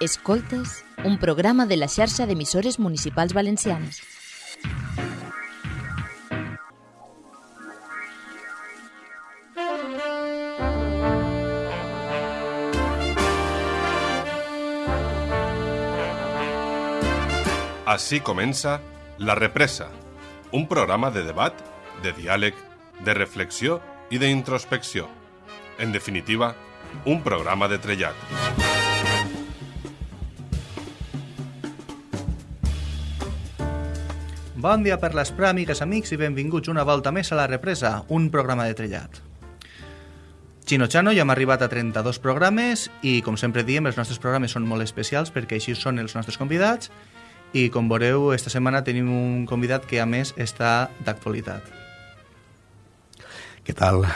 Escoltes, un programa de la xarxa d'emissores municipals valencianes. Així comença La Represa, un programa de debat, de diàleg, de reflexió i d'introspecció. En definitiva, un programa de trellat. Bon dia per l'Esprà, amigues, amics, i benvinguts una volta més a La Represa, un programa de trellat. Chano, ja hem arribat a 32 programes i, com sempre diem, els nostres programes són molt especials perquè així són els nostres convidats i, com veureu, esta setmana tenim un convidat que, a més, està d'actualitat. Què tal?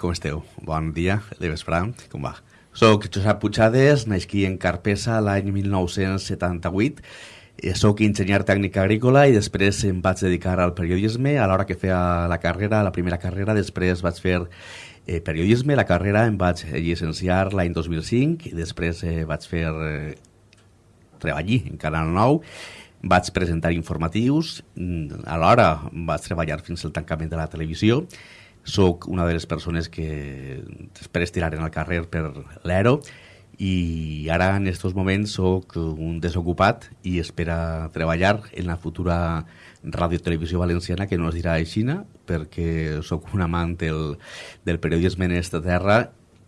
Com esteu? Bon dia, de vesprà, com va? Soc Josep Puigades, naixquí en Carpesa l'any 1978 eh, Soc enginyer tècnic agrícola i després em vaig dedicar al periodisme. A l'hora que feia la carrera, la primera carrera, després vaig fer eh, periodisme, la carrera em vaig llicenciar l'any 2005 i després eh, vaig fer eh, treballar en Canal 9 vaig presentar informatius, mm, alhora vaig treballar fins al tancament de la televisió. Sóc una de les persones que després tiraren al carrer per l'Ero i ara en aquests moments sóc un desocupat i espera treballar en la futura radiotelevisió valenciana que no es dirà aixina perquè sóc un amant del, del periodisme en aquesta terra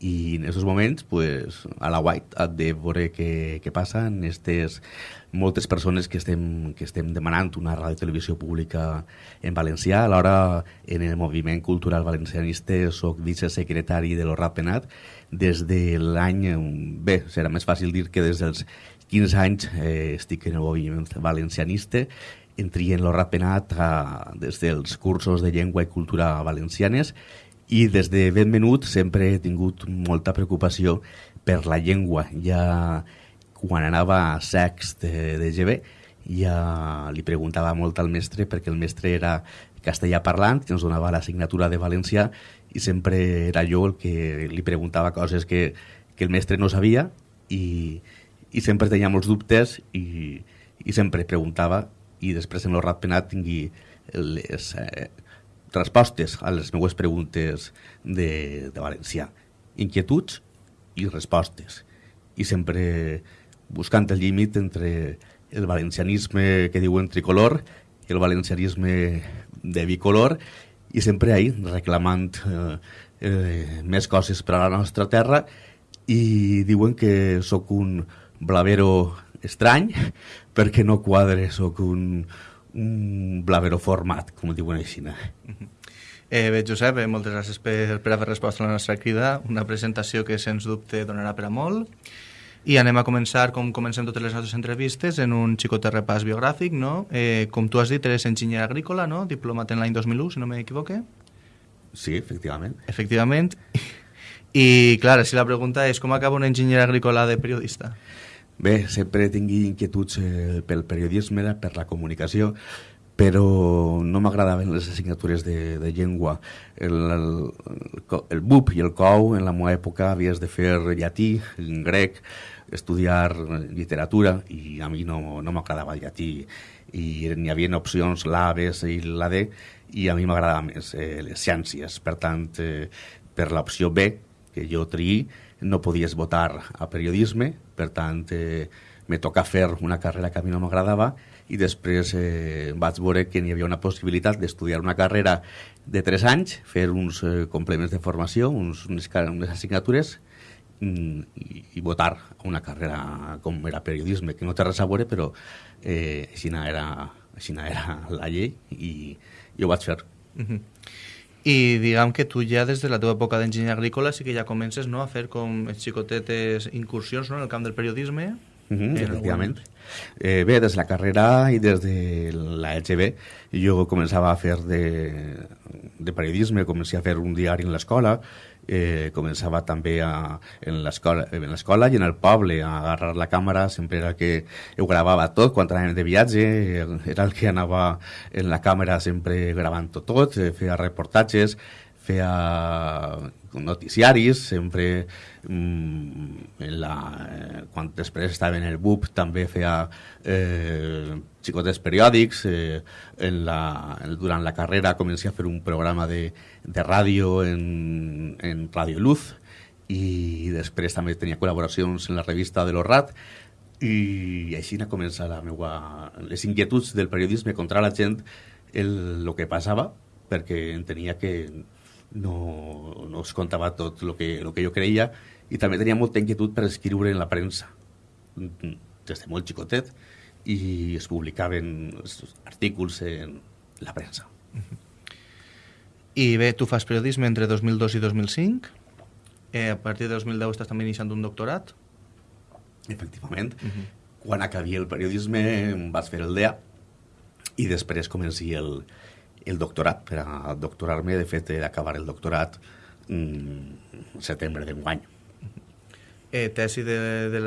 i en aquests moments pues, a la White ha de veure què, què passa en aquestes moltes persones que estem, que estem demanant una ràdio televisió pública en valencià. Alhora, en el moviment cultural valencianista soc vicesecretari de l'Orrat Penat des de l'any... Bé, serà més fàcil dir que des dels 15 anys eh, estic en el moviment valencianista en l'Orrat Penat a, des dels cursos de llengua i cultura valencianes i des de ben menut sempre he tingut molta preocupació per la llengua. Ja quan anava a sext de, de GB ja li preguntava molt al mestre perquè el mestre era castellà parlant i ens donava l'assignatura de valencià i sempre era jo el que li preguntava coses que, que el mestre no sabia i, i sempre tenia molts dubtes i, i sempre preguntava i després en l'horrat penat tingui les, eh, respostes a les meues preguntes de, de valencià. Inquietuds i respostes. I sempre buscant el límit entre el valencianisme que diuen tricolor i el valencianisme de bicolor i sempre ahí reclamant eh, eh, més coses per a la nostra terra i diuen que sóc un blavero estrany perquè no quadre, sóc un, un blavero format, com diuen així. Eh, bé, Josep, eh, moltes gràcies per, per haver respost a la nostra crida, una presentació que sens dubte donarà per a molt. I anem a començar, com comencem totes les nostres entrevistes, en un xicot repàs biogràfic, no? Eh, com tu has dit, eres enginyer agrícola, no? Diplomat en l'any 2001, si no m'equivoque. Sí, efectivament. Efectivament. I, clar, si la pregunta és com acaba un enginyer agrícola de periodista? Bé, sempre tingui inquietuds eh, pel periodisme, per la comunicació, però no m'agradaven les assignatures de, de llengua. El, el, el BUP i el COU, en la meva època, havies de fer llatí, grec, estudiar literatura, i a mi no, no m'agradava el llatí. I n'hi havia opcions l'A, B, i la D, i a mi m'agradava més eh, les ciències. Per tant, eh, per l'opció B, que jo triï, no podies votar a periodisme, per tant eh, me toca fer una carrera que a mi no m'agradava i després eh, vaig veure que n'hi havia una possibilitat d'estudiar una carrera de 3 anys, fer uns eh, complements de formació, uns, unes, unes assignatures mm, i, i votar una carrera com era periodisme, que no té res a veure, però eh, així era, així era la llei i, i ho vaig fer. Uh -huh. I diguem que tu ja des de la teva època d'enginyer agrícola sí que ja comences no, a fer com xicotetes incursions no, en el camp del periodisme. Uh -huh, efectivament. Eh, bé, des de la carrera i des de la LGB jo començava a fer de, de periodisme, començava a fer un diari en l'escola, eh, començava també a, en l'escola i en el poble a agarrar la càmera, sempre era el que ho gravava tot quan anàvem de viatge, era el que anava en la càmera sempre gravant tot, tot feia reportatges, feia noticiaris, sempre mm, en la, eh, quan després estava en el BUP també feia eh, xicotes periòdics, eh, en la, durant la carrera començava a fer un programa de, de ràdio en, en Radio Luz i després també tenia col·laboracions en la revista de l'Orrat i així va començar la meua, les inquietuds del periodisme contra la gent el, el que passava perquè entenia que no, no es contava tot el que, el que jo creia i també tenia molta inquietud per escriure en la premsa des de molt xicotet i es publicaven artículs en la premsa. I bé, tu fas periodisme entre 2002 i 2005. Eh, a partir de 2010 estàs també iniciant un doctorat. Efectivament. Uh -huh. Quan acabi el periodisme vaig fer el DEA i després comenci el, el doctorat per a doctorar-me. De fet, he d'acabar el doctorat en setembre d'enguany. Eh, tesi de, de,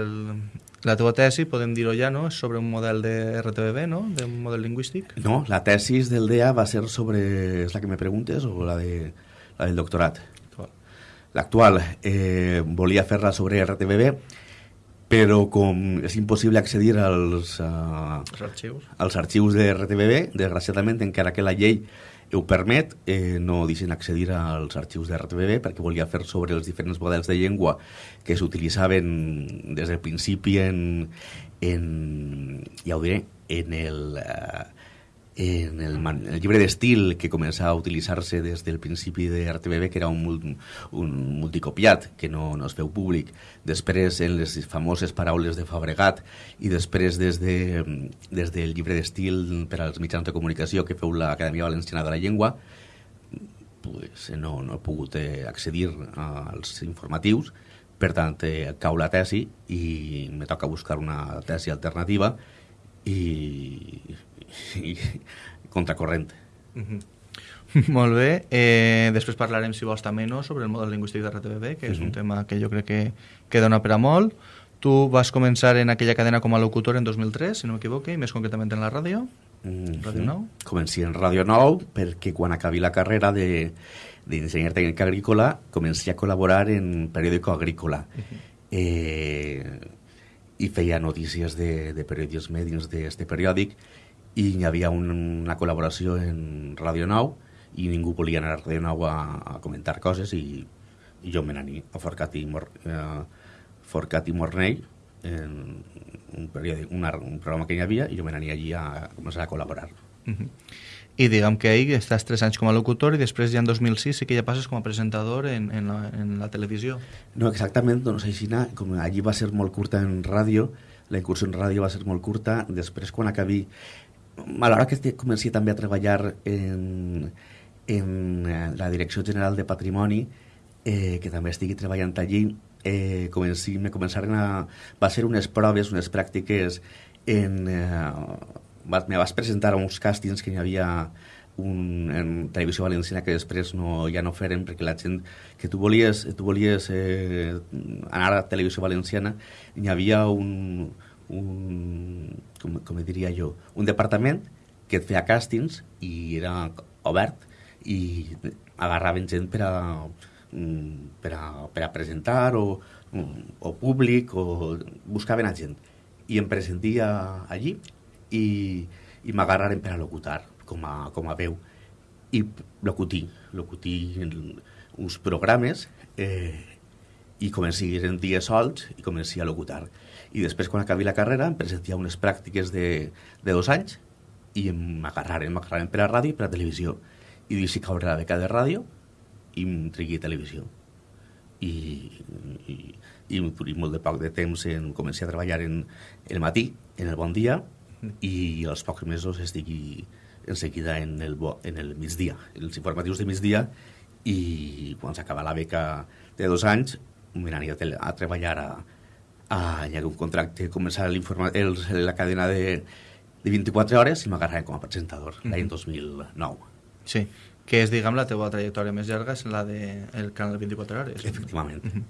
la teva tesi, podem dir-ho ja, no? és sobre un model de RTBB, no? de un model lingüístic? No, la tesis del DEA va ser sobre... És la que me preguntes o la, de, la del doctorat? L'actual. Eh, volia fer-la sobre RTBB, però com és impossible accedir als, uh, als, arxius. als arxius de RTBB, desgraciadament, encara que la llei ho permet, eh, no deixen accedir als arxius de RTBB perquè volia fer sobre els diferents models de llengua que s'utilitzaven des del principi en, en, ja ho diré, en el, eh, en el, el llibre d'estil que començava a utilitzar-se des del principi de RTBB, que era un, un multicopiat, que no, no es feu públic, després en les famoses paraules de Fabregat i després des, de, des del llibre d'estil per als mitjans de comunicació que feu l'Acadèmia Valenciana de la Llengua, pues, no, no he pogut eh, accedir als informatius, per tant, eh, cau la tesi i me toca buscar una tesi alternativa i i contracorrent. Mm -hmm. Molt bé. Eh, després parlarem, si vols, també no, sobre el model lingüístic de RTBB, que és mm -hmm. un tema que jo crec que, que dona per a molt. Tu vas començar en aquella cadena com a locutor en 2003, si no m'equivoque, i més concretament en la ràdio, mm -hmm. Ràdio 9. Comenci en Ràdio 9 perquè quan acabi la carrera de d'enginyer tècnic agrícola comenci a col·laborar en periòdico agrícola. Uh -huh. eh, i feia notícies de, de periodisme dins d'aquest periòdic i hi havia un, una col·laboració en Radio 9 i ningú volia anar a Radio 9 a, a comentar coses i, i jo me n'anir a Forcat i, Mor, eh, Forcat i Mornell en un, periòdic, un, un programa que hi havia i jo me n'anir allí a començar a col·laborar. Uh -huh. I diguem que ahir estàs tres anys com a locutor i després ja en 2006 sí que ja passes com a presentador en, en, la, en la televisió. No, exactament, doncs així, com allí va ser molt curta en ràdio, la incursió en ràdio va ser molt curta, després quan acabi a l'hora que comenci també a treballar en, en eh, la Direcció General de Patrimoni, eh, que també estigui treballant allí, eh, comenci, me començaren a... Va ser unes proves, unes pràctiques en... Eh, me vas presentar a uns càstings que hi havia un, en televisió valenciana que després no, ja no feren perquè la gent que tu volies, tu volies eh, anar a televisió valenciana hi havia un, un, com, com diria jo, un departament que et feia càstings i era obert i agarraven gent per a, mm, per a, per a presentar o, o públic o buscaven a gent. I em presentia allí i, i m'agarraren per a locutar com a, com a veu. I locutir, locutir uns programes eh, i comenci en dies sols i comenci a locutar. I després quan acabi la carrera em presentia unes pràctiques de, de dos anys i m'agarraren, m'agarraren per a ràdio i per a televisió. I deixi caure la beca de ràdio i em trigui televisió. I, i, i, i molt de poc de temps en, comencé a treballar en el matí, en el bon dia i als pocs mesos estigui en seguida en el, bo, en el migdia, els informatius de migdia. I quan s'acaba la beca de dos anys m'aniré a, a treballar a, hi ha un contracte, començar el, la cadena de, de 24 hores i m'agarraré com a presentador mm -hmm. l'any 2009. Sí, que és, diguem, la teva trajectòria més llarga és la del de canal de 24 hores. Efectivament. Mm -hmm.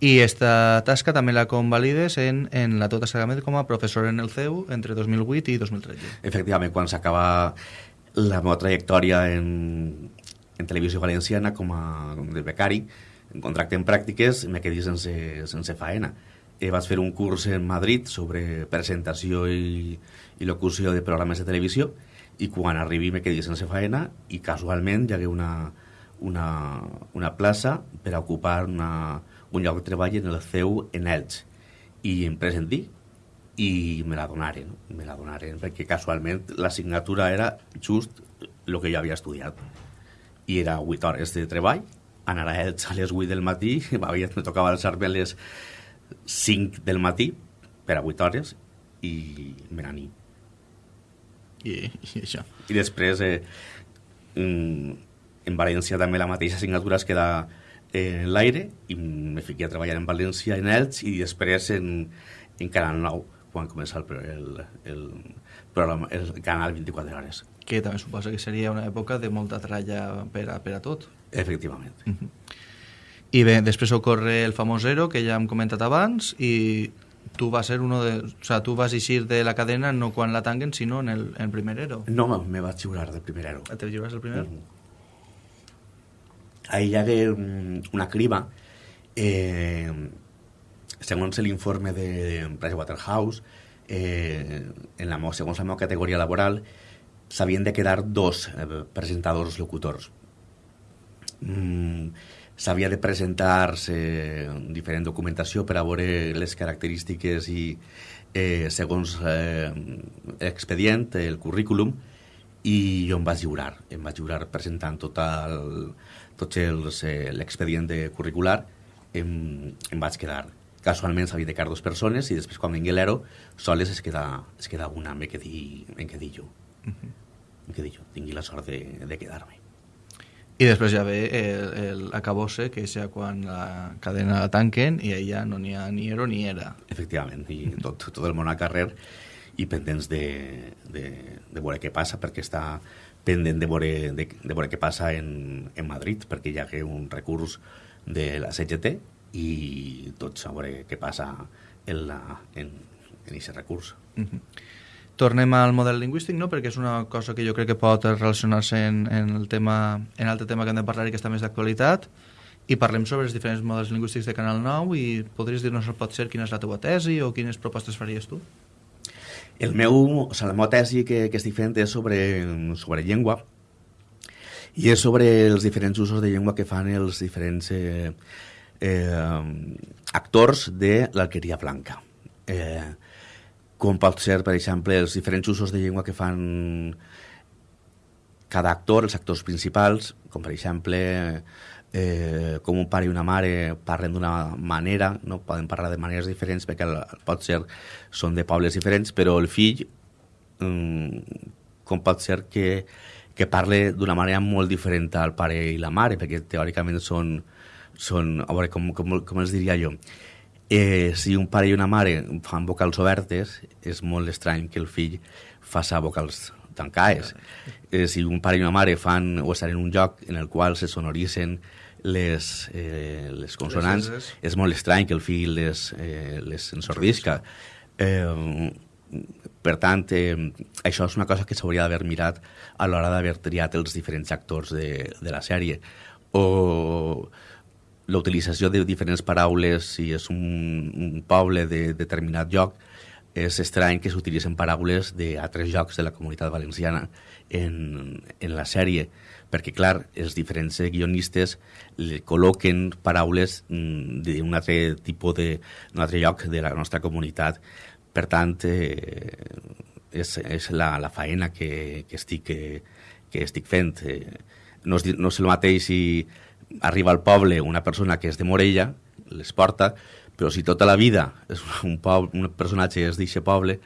I esta tasca també la convalides en, en la tota sagament com a professor en el CEU entre 2008 i 2013. Efectivament, quan s'acaba la meva trajectòria en, en televisió valenciana com a de becari, en contracte en pràctiques, me quedé sense, sense faena. Eh, vaig fer un curs en Madrid sobre presentació i, i locució de programes de televisió i quan arribi me quedé sense faena i casualment hi hagué una, una, una plaça per a ocupar una, un lloc de treball en el CEU en Elx i em presenté i me la donaren, me la donaren perquè casualment l'assignatura era just el que jo havia estudiat i era 8 hores de treball anar a Elx a les 8 del matí me tocava alçar-me a les 5 del matí per a 8 hores i me n'ani I, i això. i després eh, mm, en València també la mateixa assignatura es queda eh, en l'aire i me fiqué a treballar en València en Elx i després en, en Canal 9 quan comença el, el, el, programa, el canal 24 hores Que també suposa que seria una època de molta tralla per a, per a tot. Efectivament I bé, després ocorre el famós Zero, que ja hem comentat abans, i tu vas ser uno de... O sea, tu vas eixir de la cadena no quan la tanguen, sinó en el, en el primer Ero. no me, vaig jurar de primerero Te lliures el primer? Ahí hi hagué un- una criba eh, segons l'informe de Pricewaterhouse eh, en la, segons la meva categoria laboral s'havien de quedar dos eh, presentadors locutors mm, s'havia de presentar-se diferent documentació per a veure les característiques i eh, segons eh, l'expedient, el currículum, i jo em vaig lliurar, em vaig lliurar presentant tot el, tots els, eh, l'expedient de curricular, em, em vaig quedar. Casualment s'havia de quedar dues persones i després quan vingui l'ero, soles es queda, es queda una, me quedé, me quedé jo. Em quedé jo, tingui la sort de, de quedar-me. I després ja ve el, el acabose, que és ja quan la cadena la tanquen i ja no n'hi ha ni Ero ni era. Efectivament, i tot, tot el món al carrer i pendents de, de, de veure què passa, perquè està pendent de veure, de, de veure què passa en, en Madrid, perquè hi ha un recurs de la CGT i tots a veure què passa en, la, en, en aquest recurs. Mhm. Tornem al model lingüístic, no? perquè és una cosa que jo crec que pot relacionar-se en, en el tema, en l'altre tema que hem de parlar i que està més d'actualitat, i parlem sobre els diferents models lingüístics de Canal 9 i podries dir-nos, pot ser, quina és la teva tesi o quines propostes faries tu? El meu, o sigui, la meva tesi que, que estic fent és sobre, sobre llengua i és sobre els diferents usos de llengua que fan els diferents eh, eh, actors de l'alqueria blanca. Eh, com pot ser, per exemple, els diferents usos de llengua que fan cada actor, els actors principals, com per exemple eh, com un pare i una mare parlen d'una manera, no? Poden parlar de maneres diferents perquè pot ser són de pobles diferents, però el fill mm, com pot ser que, que parle d'una manera molt diferent al pare i la mare, perquè teòricament són, són a veure, com, com, com els diria jo, eh, si un pare i una mare fan vocals obertes, és molt estrany que el fill faça vocals tancades. Eh, si un pare i una mare fan o estan en un lloc en el qual se sonoritzen les, eh, les consonants, Les és molt estrany que el fill les, eh, les ensordisca. Eh, per tant, eh, això és una cosa que s'hauria d'haver mirat a l'hora d'haver triat els diferents actors de, de la sèrie. O la de diferents paraules, si és un, un poble de determinat lloc, és estrany que s'utilitzen paraules d'altres llocs de la comunitat valenciana en, en la sèrie, perquè, clar, els diferents guionistes col·loquen paraules mm, d'un altre tipus de, d'un altre lloc de la nostra comunitat. Per tant, eh, és, és la, la faena que, que, estic, que, que estic fent. Eh, no, és, no és el mateix si arriba al poble una persona que és de Morella, les porta, però si tota la vida és un, poble, un personatge és d'aquest poble,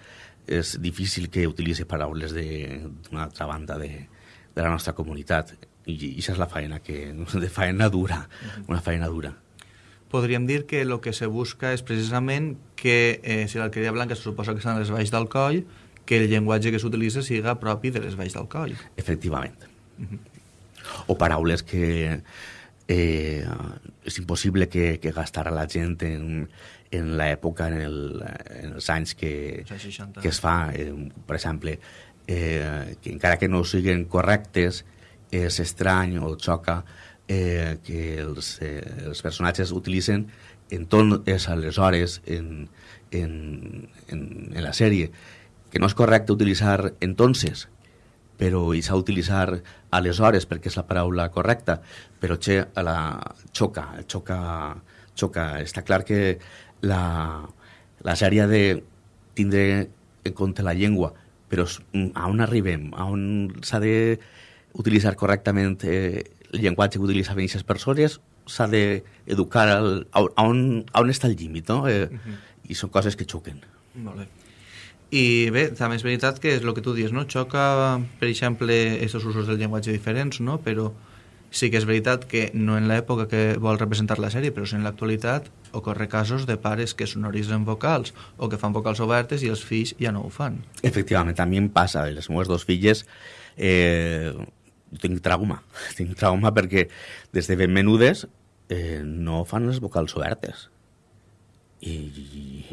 és difícil que utilitzi paraules de- d'una altra banda de, de la nostra comunitat. I, i això és la faena, que, de faena dura, una faena dura. Podríem dir que el que se busca és precisament que, eh, si l'alqueria blanca se suposa que estan a les valls del coll, que el llenguatge que s'utilitza siga propi de les valls del coll. Efectivament. O paraules que eh, és impossible que, que gastar la gent en, en l'època, en, el, en els anys que, Els anys 60. que es fa, eh, per exemple, eh, que encara que no siguin correctes és estrany o xoca eh, que els, eh, els personatges utilitzen en és aleshores en, en, en, en la sèrie que no és correcte utilitzar entonces però i s'ha d'utilitzar aleshores perquè és la paraula correcta però che, la, xoca, xoca, xoca està clar que la, la sèrie de tindre en compte la llengua però a on arribem? A on s'ha d'utilitzar correctament eh, el llenguatge que utilitzaven aquestes persones? S'ha d'educar a, on, a on està el límit, no? Eh, uh -huh. I són coses que xoquen. Molt bé. I bé, també és veritat que és el que tu dius, no? Xoca, per exemple, aquests usos del llenguatge diferents, no? Però sí que és veritat que no en l'època que vol representar la sèrie, però sí en l'actualitat ocorre casos de pares que sonoritzen vocals o que fan vocals obertes i els fills ja no ho fan. Efectivament, mi em passa, les meves dues filles eh, tinc trauma, tinc trauma perquè des de ben menudes eh, no fan les vocals obertes. I, i,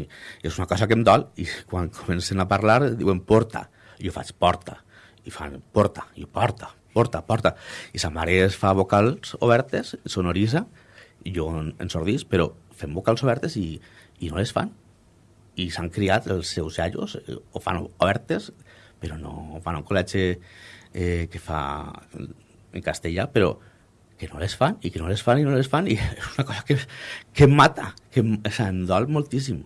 i és una cosa que em dol i quan comencen a parlar diuen porta, i jo faig porta, i fan porta, i porta, porta, porta. I sa mare es fa vocals obertes, sonoritza, i jo en sordís, però fem vocals obertes i, i no les fan. I s'han criat els seus iaios, eh, o fan obertes, però no fan un col·legi eh, que fa en castellà, però que no les fan, i que no les fan, i no les fan, i és una cosa que, que mata, que em dol moltíssim.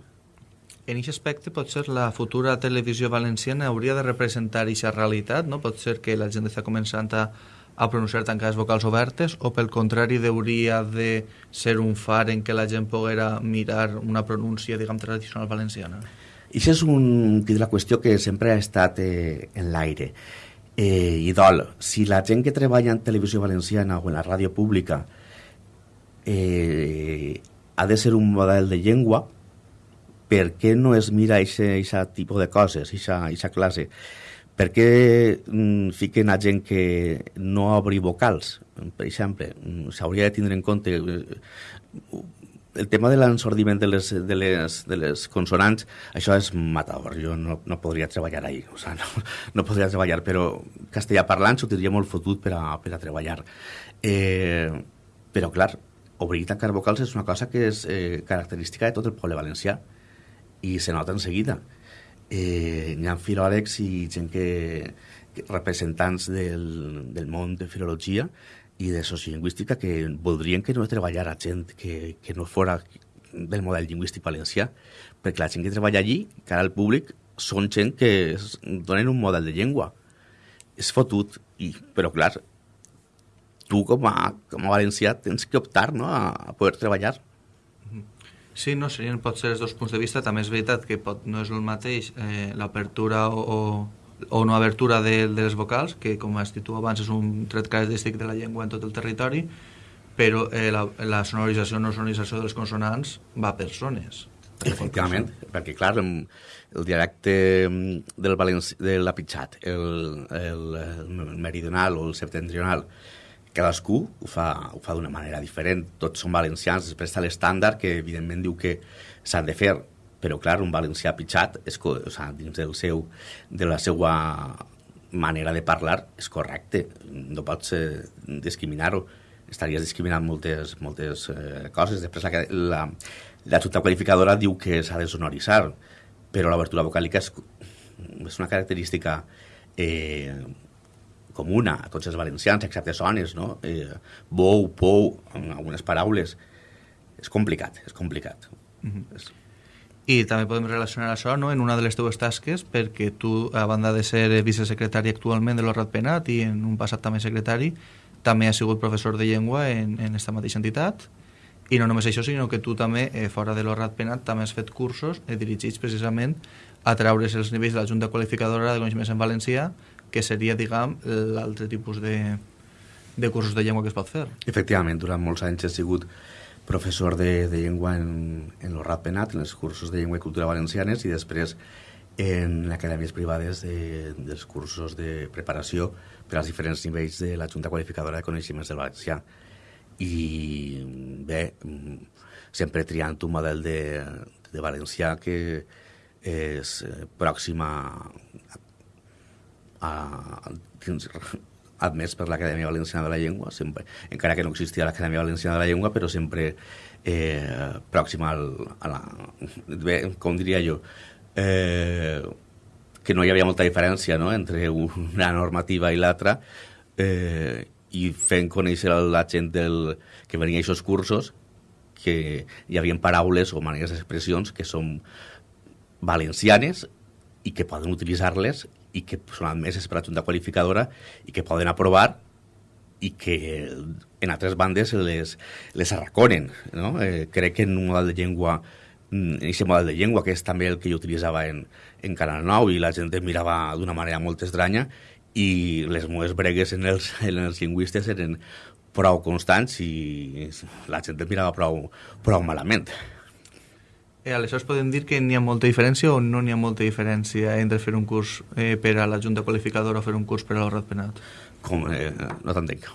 En aquest aspecte, potser la futura televisió valenciana hauria de representar aquesta realitat, no? Pot ser que la gent està començant a, a pronunciar tancades vocals obertes o pel contrari hauria de ser un far en què la gent poguera mirar una pronúncia, diguem, tradicional valenciana? Això és un, la qüestió que sempre ha estat eh, en l'aire. Eh, I dol, si la gent que treballa en televisió valenciana o en la ràdio pública eh, ha de ser un model de llengua, per què no es mira aquest tipus de coses, aquesta classe? Per què mm, fiquen a gent que no obri vocals? Per exemple, mm, s'hauria de tindre en compte eh, el tema de l'ensordiment de, les, de, les, de les consonants, això és matador. Jo no, no podria treballar ahí. O sea, no, no podria treballar, però castellà parlant s'ho tindria molt fotut per a, per a treballar. Eh, però, clar, obrir i tancar vocals és una cosa que és eh, característica de tot el poble valencià i se nota en seguida. Eh, hi ha filòlegs i gent que, que representants del, del món de filologia i de sociolingüística que voldrien que no treballara gent que, que no fora del model lingüístic valencià, perquè la gent que treballa allí, cara al públic, són gent que es, donen un model de llengua. És fotut, i, però clar, tu com a, com a valencià tens que optar no, a, poder treballar. Sí, no, serien potser els dos punts de vista. També és veritat que pot, no és el mateix eh, l'apertura o, o, o no abertura de, de les vocals, que com has dit tu abans és un tret característic de la llengua en tot el territori, però eh, la, la sonorització o no sonorització de les consonants va per zones. Efectivament, perquè clar, el dialecte del valenci, de l'apitxat, el, el, el meridional o el septentrional, cadascú ho fa, ho fa d'una manera diferent. Tots són valencians, després està l'estàndard que evidentment diu que s'han de fer, però clar, un valencià pitjat és, o sigui, dins del seu, de la seva manera de parlar és correcte, no pots eh, discriminar-ho estaries discriminant moltes, moltes eh, coses. Després la, la, la junta qualificadora diu que s'ha de sonoritzar, però l'obertura vocàlica és, és una característica eh, comuna a tots els valencians, excepte sones, no? Eh, bou, pou, amb algunes paraules. És complicat, és complicat. Mm -hmm. és... I també podem relacionar això no? en una de les teves tasques, perquè tu, a banda de ser vicesecretari actualment de l'Horrat Penat i en un passat també secretari, també has sigut professor de llengua en, en esta mateixa entitat, i no només això, sinó que tu també, eh, fora de l'Horrat Penat, també has fet cursos eh, dirigits precisament a treure's els nivells de la Junta Qualificadora de Coneixements en Valencià que seria, diguem, l'altre tipus de, de cursos de llengua que es pot fer. Efectivament, durant molts anys he sigut professor de, de llengua en, en l'Orrat Penat, en els cursos de llengua i cultura valencianes, i després en acadèmies privades de, dels cursos de preparació per als diferents nivells de la Junta Qualificadora de Coneixements del Valencià. I bé, sempre triant un model de, de valencià que és pròxim a, a, admès per l'Acadèmia Valenciana de la Llengua, sempre, encara que no existia l'Acadèmia Valenciana de la Llengua, però sempre eh, pròxima al, a la... Bé, com diria jo, eh, que no hi havia molta diferència no? entre una normativa i l'altra, eh, i fent conèixer la gent del, que venia a aquests cursos que hi havia paraules o maneres d'expressions que són valencianes i que poden utilitzar-les i que són admeses per la Junta Qualificadora i que poden aprovar i que en altres bandes les, les arraconen. No? Eh, crec que en un model de llengua en aquest model de llengua, que és també el que jo utilitzava en, en Canal 9 i la gent em mirava d'una manera molt estranya i les meves bregues en els, en els lingüistes eren prou constants i la gent em mirava prou, prou malament. Eh, aleshores podem dir que n'hi ha molta diferència o no n'hi ha molta diferència entre fer un curs eh, per a la Junta Qualificadora o fer un curs per a l'Horrat Penat? Com, eh, no t'entenc.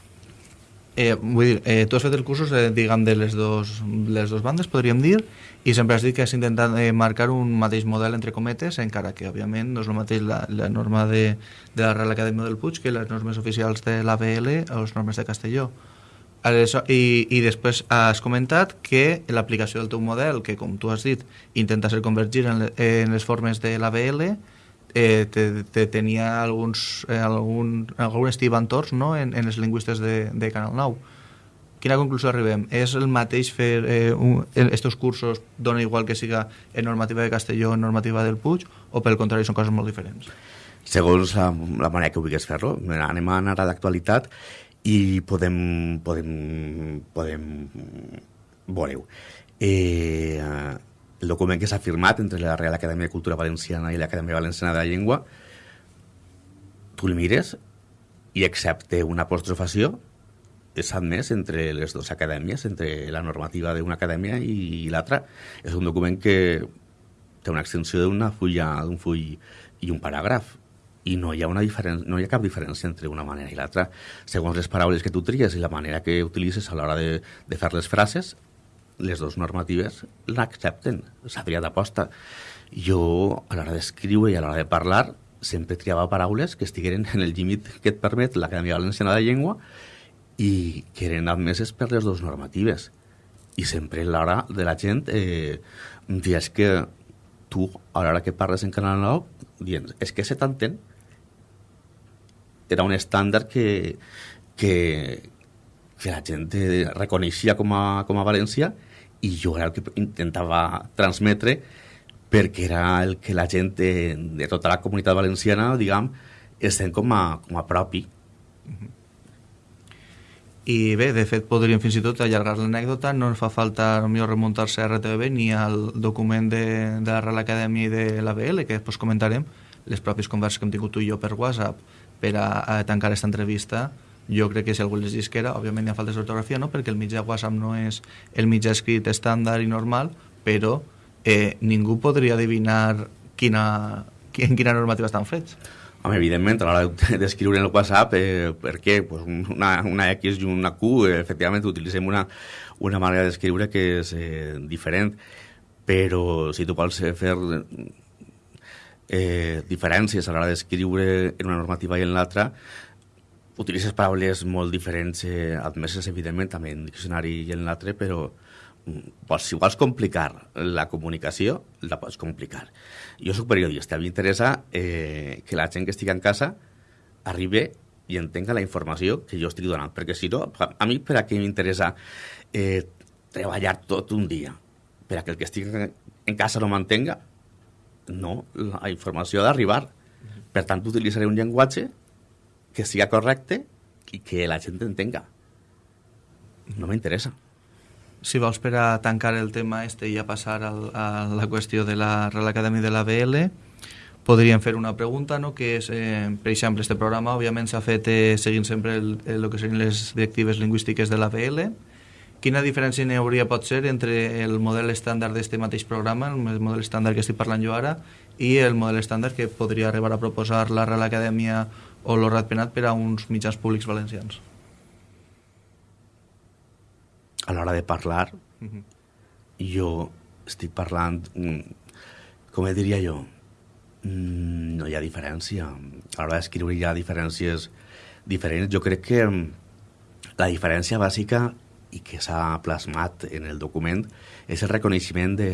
Eh, vull dir, eh, tu has fet els cursos, eh, diguem, de les dos, les dos bandes, podríem dir, i sempre has dit que has intentat eh, marcar un mateix model, entre cometes, encara que, òbviament, no és el mateix la, la norma de, de la Real Acadèmia del Puig que les normes oficials de l'ABL o les normes de Castelló. I, I després has comentat que l'aplicació del teu model, que com tu has dit, intenta ser convergir en, le, en les formes de l'ABL, eh, te, te tenia alguns, eh, algun, algun estibantors no? en, en els lingüistes de, de Canal 9. Quina conclusió arribem? És el mateix fer eh, un, estos cursos, dona igual que siga en normativa de Castelló en normativa del Puig, o pel contrari són coses molt diferents? Segons la, la manera que vulguis fer-lo. Anem a anar a l'actualitat i podem, podem, podem veure-ho. Eh, el document que s'ha firmat entre la Real Acadèmia de Cultura Valenciana i l'Acadèmia Valenciana de la Llengua, tu el mires i excepte una apostrofació és admès entre les dues acadèmies, entre la normativa d'una acadèmia i l'altra. És un document que té una extensió d'una fulla, d'un full i un paràgraf i no hi ha, una diferència, no hi ha cap diferència entre una manera i l'altra. Segons les paraules que tu tries i la manera que utilitzes a l'hora de, de fer les frases, les dues normatives l'accepten, s'ha triat d'aposta. Jo, a l'hora d'escriure i a l'hora de parlar, sempre triava paraules que estigueren en el límit que et permet l'Acadèmia Valenciana de Llengua i que eren admeses per les dues normatives. I sempre a l'hora de la gent eh, dius que tu, a l'hora que parles en Canal 9, dient, és que se t'entén, era un estàndard que, que, que la gent reconeixia com a, com a València i jo era el que intentava transmetre perquè era el que la gent de, de tota la comunitat valenciana, diguem, estem com a, com a propi. I bé, de fet, podríem fins i tot allargar l'anècdota, no ens fa falta millor remuntar-se a RTVB ni al document de, de la Real Acadèmia i de l'ABL, que després comentarem, les pròpies converses que hem tingut tu i jo per WhatsApp, per a, a tancar aquesta entrevista jo crec que si algú les llisquera, òbviament hi ha faltes d'ortografia, no? perquè el mitjà WhatsApp no és el mitjà escrit estàndard i normal, però eh, ningú podria adivinar quina, en quina normativa estan fets. Home, evidentment, a l'hora d'escriure en el WhatsApp, eh, per què? Pues una, una X i una Q, eh, efectivament, utilitzem una, una manera d'escriure que és eh, diferent, però si tu vols fer eh, diferències a l'hora d'escriure en una normativa i en l'altra, utilitzes paraules molt diferents, eh, admeses, evidentment, també en diccionari i en l'altre, però mm, pots, si vols complicar la comunicació, la pots complicar. Jo sóc periodista, a mi m'interessa eh, que la gent que estigui en casa arribi i entenga la informació que jo estic donant, perquè si no, a mi per a què m'interessa eh, treballar tot un dia? Per a que el que estigui en casa no m'entenga? No, la informació ha d'arribar. Per tant, utilitzaré un llenguatge que siga correcte i que la gent entenga. No m'interessa. Si vols per a tancar el tema este i a passar al, a la qüestió de la Real Acadèmia de la BL, podríem fer una pregunta, no? que és, eh, per exemple, este programa òbviament s'ha fet eh, seguint sempre el, el, el que serien les directives lingüístiques de la BL, Quina diferència n'hi hauria pot ser entre el model estàndard d'este mateix programa, el model estàndard que estic parlant jo ara, i el model estàndard que podria arribar a proposar la Real Acadèmia o l'Horrat Penat per a uns mitjans públics valencians? A l'hora de parlar, uh -huh. jo estic parlant, mm, com diria jo, mm, no hi ha diferència. A l'hora d'escriure hi ha diferències diferents. Jo crec que mm, la diferència bàsica i que s'ha plasmat en el document és el reconeixement de,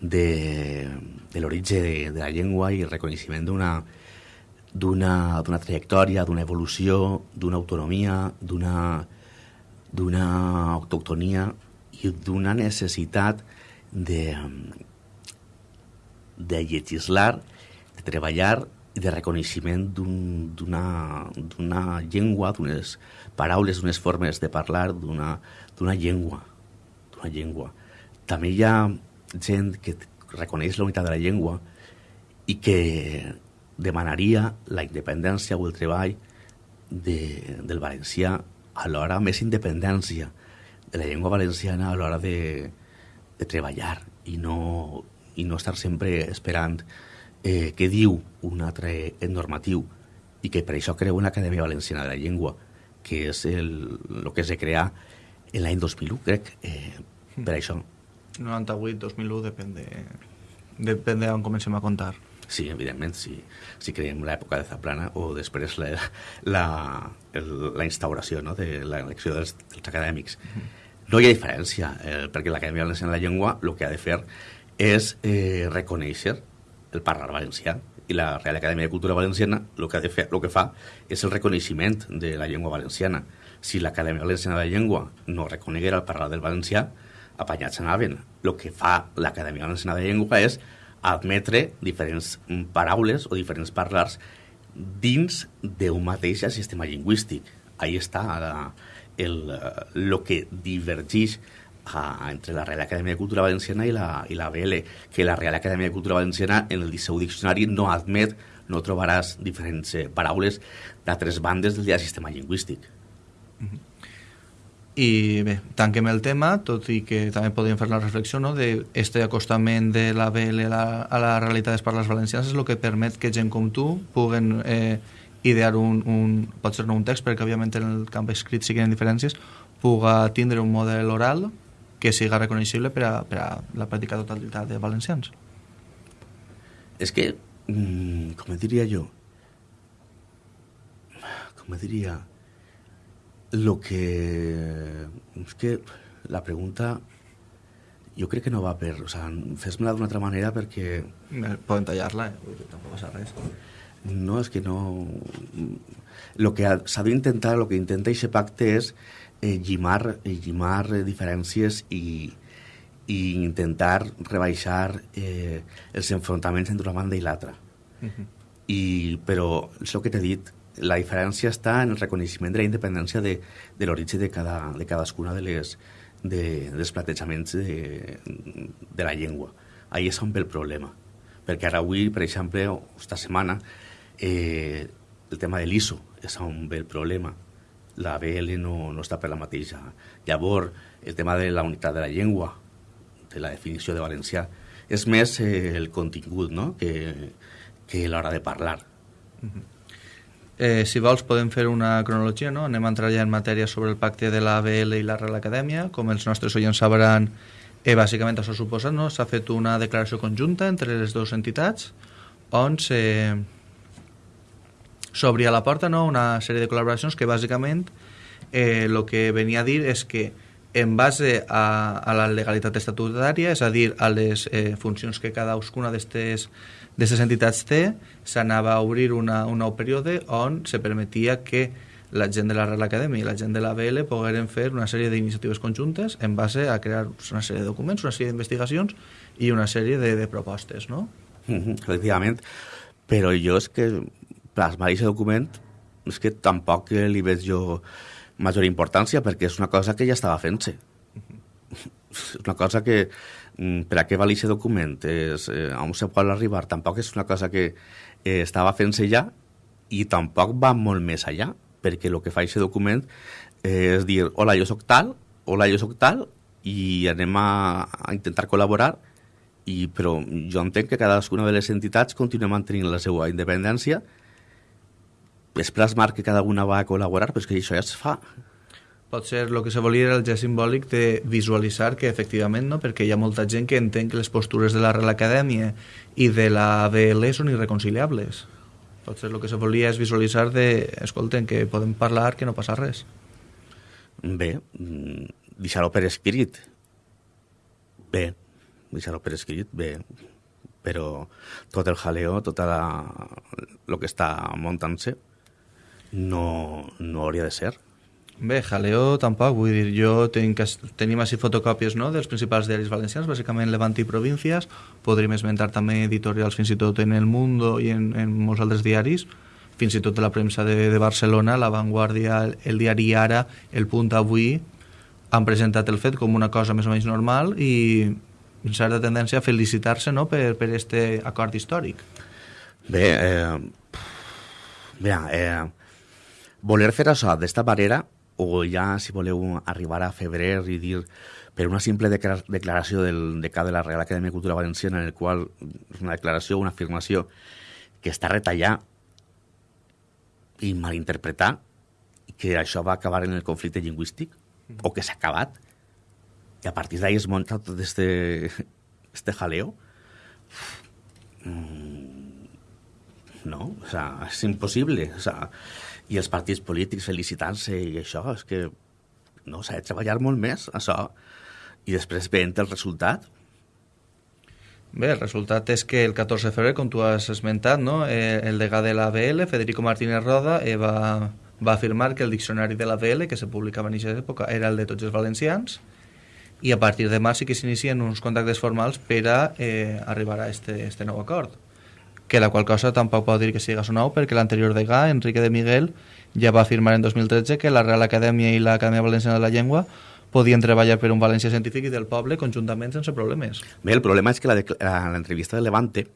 de, de l'origen de, de la llengua i el reconeixement d'una d'una trajectòria, d'una evolució, d'una autonomia, d'una autoctonia i d'una necessitat de, de legislar, de treballar de reconeixement d'una un, llengua, d'unes paraules, d'unes formes de parlar d'una llengua. d'una llengua. També hi ha gent que reconeix la unitat de la llengua i que demanaria la independència o el treball de, del valencià alhora més independència de la llengua valenciana a l'hora de, de treballar i no, i no estar sempre esperant eh, què diu un altre normatiu i que per això creu una Acadèmia Valenciana de la Llengua que és el, el que es de crear en l'any 2001, crec, eh, per això. 98-2001 depèn de, depèn de on comencem a comptar. Sí, evidentment, si, si creiem l'època de Zaplana o després la, la, la instauració no, de l'elecció dels, dels acadèmics. Uh -huh. No hi ha diferència, eh, perquè l'Acadèmia Valenciana de la Llengua el que ha de fer és eh, reconèixer el parlar valencià i la Real Acadèmia de Cultura Valenciana el que, fer, el que fa és el reconeixement de la llengua valenciana. Si l'Acadèmia Valenciana de Llengua no reconeguera el parlar del valencià, apanyats anaven. El que fa l'Acadèmia Valenciana de Llengua és admetre diferents paraules o diferents parlars dins d'un mateix sistema lingüístic. Ahí està la, el, el que divergeix a, entre la Real Acadèmia de Cultura Valenciana i la, i la BL, que la Real Acadèmia de Cultura Valenciana en el seu diccionari no admet, no trobaràs diferents eh, paraules d'altres bandes del sistema lingüístic. Mm -hmm. I bé, tanquem el tema, tot i que també podríem fer la reflexió no, de este acostament de la BL a la, a la realitat dels parles valencians és el que permet que gent com tu puguen eh, idear un, un, pot ser no un text, perquè òbviament en el camp escrit siguen diferències, puga tindre un model oral que siga reconeixible per a, per a la pràctica totalitat de valencians. És que, mm, com diria jo, com diria lo que... És que la pregunta jo crec que no va per... O sigui, fes-me-la d'una altra manera perquè... Poden tallar-la, eh? tampoc passa res. No, és que no... Lo que s'ha d'intentar, el que intenta aquest pacte és eh, llimar, llimar diferències i, i intentar rebaixar eh, els enfrontaments entre una banda i l'altra. Uh -huh. I, però, és el que t'he dit, la diferència està en el reconeixement de la independència de, de l'origen de, cada, de cadascuna de les, de, dels platejaments de, de la llengua. Ahí és on ve el problema. Perquè ara avui, per exemple, esta setmana, eh, el tema de l'ISO és on ve el problema. La BL no, no està per la mateixa. Llavors, el tema de la unitat de la llengua, de la definició de valencià, és més eh, el contingut no? que, que l'hora de parlar. Uh -huh. Eh, si vols podem fer una cronologia, no? Anem a entrar ja en matèria sobre el pacte de l'ABL i la Real Acadèmia. Com els nostres oients sabran, eh, bàsicament això suposa, no? S'ha fet una declaració conjunta entre les dues entitats on s'obria la porta no? una sèrie de col·laboracions que bàsicament eh, el que venia a dir és que en base a, a la legalitat estatutària, és a dir, a les eh, funcions que cadascuna d'aquestes entitats té, s'anava a obrir una, un nou període on se permetia que la gent de la Real Acadèmia i la gent de la BL pogueren fer una sèrie d'iniciatives conjuntes en base a crear una sèrie de documents, una sèrie d'investigacions i una sèrie de, de propostes, no? Mm -hmm, efectivament, però jo és que plasmar aquest document és que tampoc li veig jo major importància perquè és una cosa que ja estava fent-se. És una cosa que Mm, per a què val aquest document, és, eh, on se pot arribar, tampoc és una cosa que eh, estava fent-se ja i tampoc va molt més allà, perquè el que fa aquest document eh, és dir, hola, jo sóc tal, hola, jo sóc tal, i anem a, a intentar col·laborar, i, però jo entenc que cadascuna de les entitats continua mantenint la seva independència, és plasmar que cada una va a col·laborar, però és que això ja es fa ser el que se volia era el gest simbòlic de visualitzar que efectivament, no? perquè hi ha molta gent que entén que les postures de la Real Acadèmia i de la BL són irreconciliables. Potser el que se volia és visualitzar de, escolten, que podem parlar, que no passa res. Bé, mm, deixar-ho per escrit. Bé, deixar-ho per escrit, bé. Però tot el jaleo, tot el que està muntant-se, no, no hauria de ser. Bé, jaleo tampoc, vull dir, jo tenc, tenim així fotocòpies no, dels principals diaris valencians, bàsicament Levant i Províncies, podríem esmentar també editorials fins i tot en El Mundo i en, en molts altres diaris, fins i tot de la premsa de, de Barcelona, La Vanguardia, el, diari Ara, El Punt Avui, han presentat el fet com una cosa més o menys normal i certa tendència a felicitar-se no, per, per este acord històric. Bé, eh, mira, eh, voler fer això d'esta manera o ja, si voleu, arribar a febrer i dir per una simple declaració del decà de la Real Acadèmia de Cultura Valenciana en el qual és una declaració, una afirmació que està retallar i malinterpretar que això va acabar en el conflicte lingüístic o que s'ha acabat i a partir d'ahir es munta tot este, este jaleo mm, no, o sea, és impossible o sea, i els partits polítics felicitant-se i això, és que no, s'ha de treballar molt més, això, i després veient el resultat. Bé, el resultat és que el 14 de febrer, com tu has esmentat, no? eh, el degà de l'ABL, Federico Martínez Roda, eh, va, va afirmar que el diccionari de l'ABL, que se publicava en aquesta època, era el de tots els valencians, i a partir de març sí que s'inicien uns contactes formals per a eh, arribar a este, este nou acord que la qual cosa tampoc pot dir que siga sonau perquè l'anterior degà, Enrique de Miguel, ja va afirmar en 2013 que la Real Acadèmia i l'Acadèmia Valenciana de la Llengua podien treballar per un València científic i del poble conjuntament sense problemes. Bé, el problema és que l'entrevista de Levante,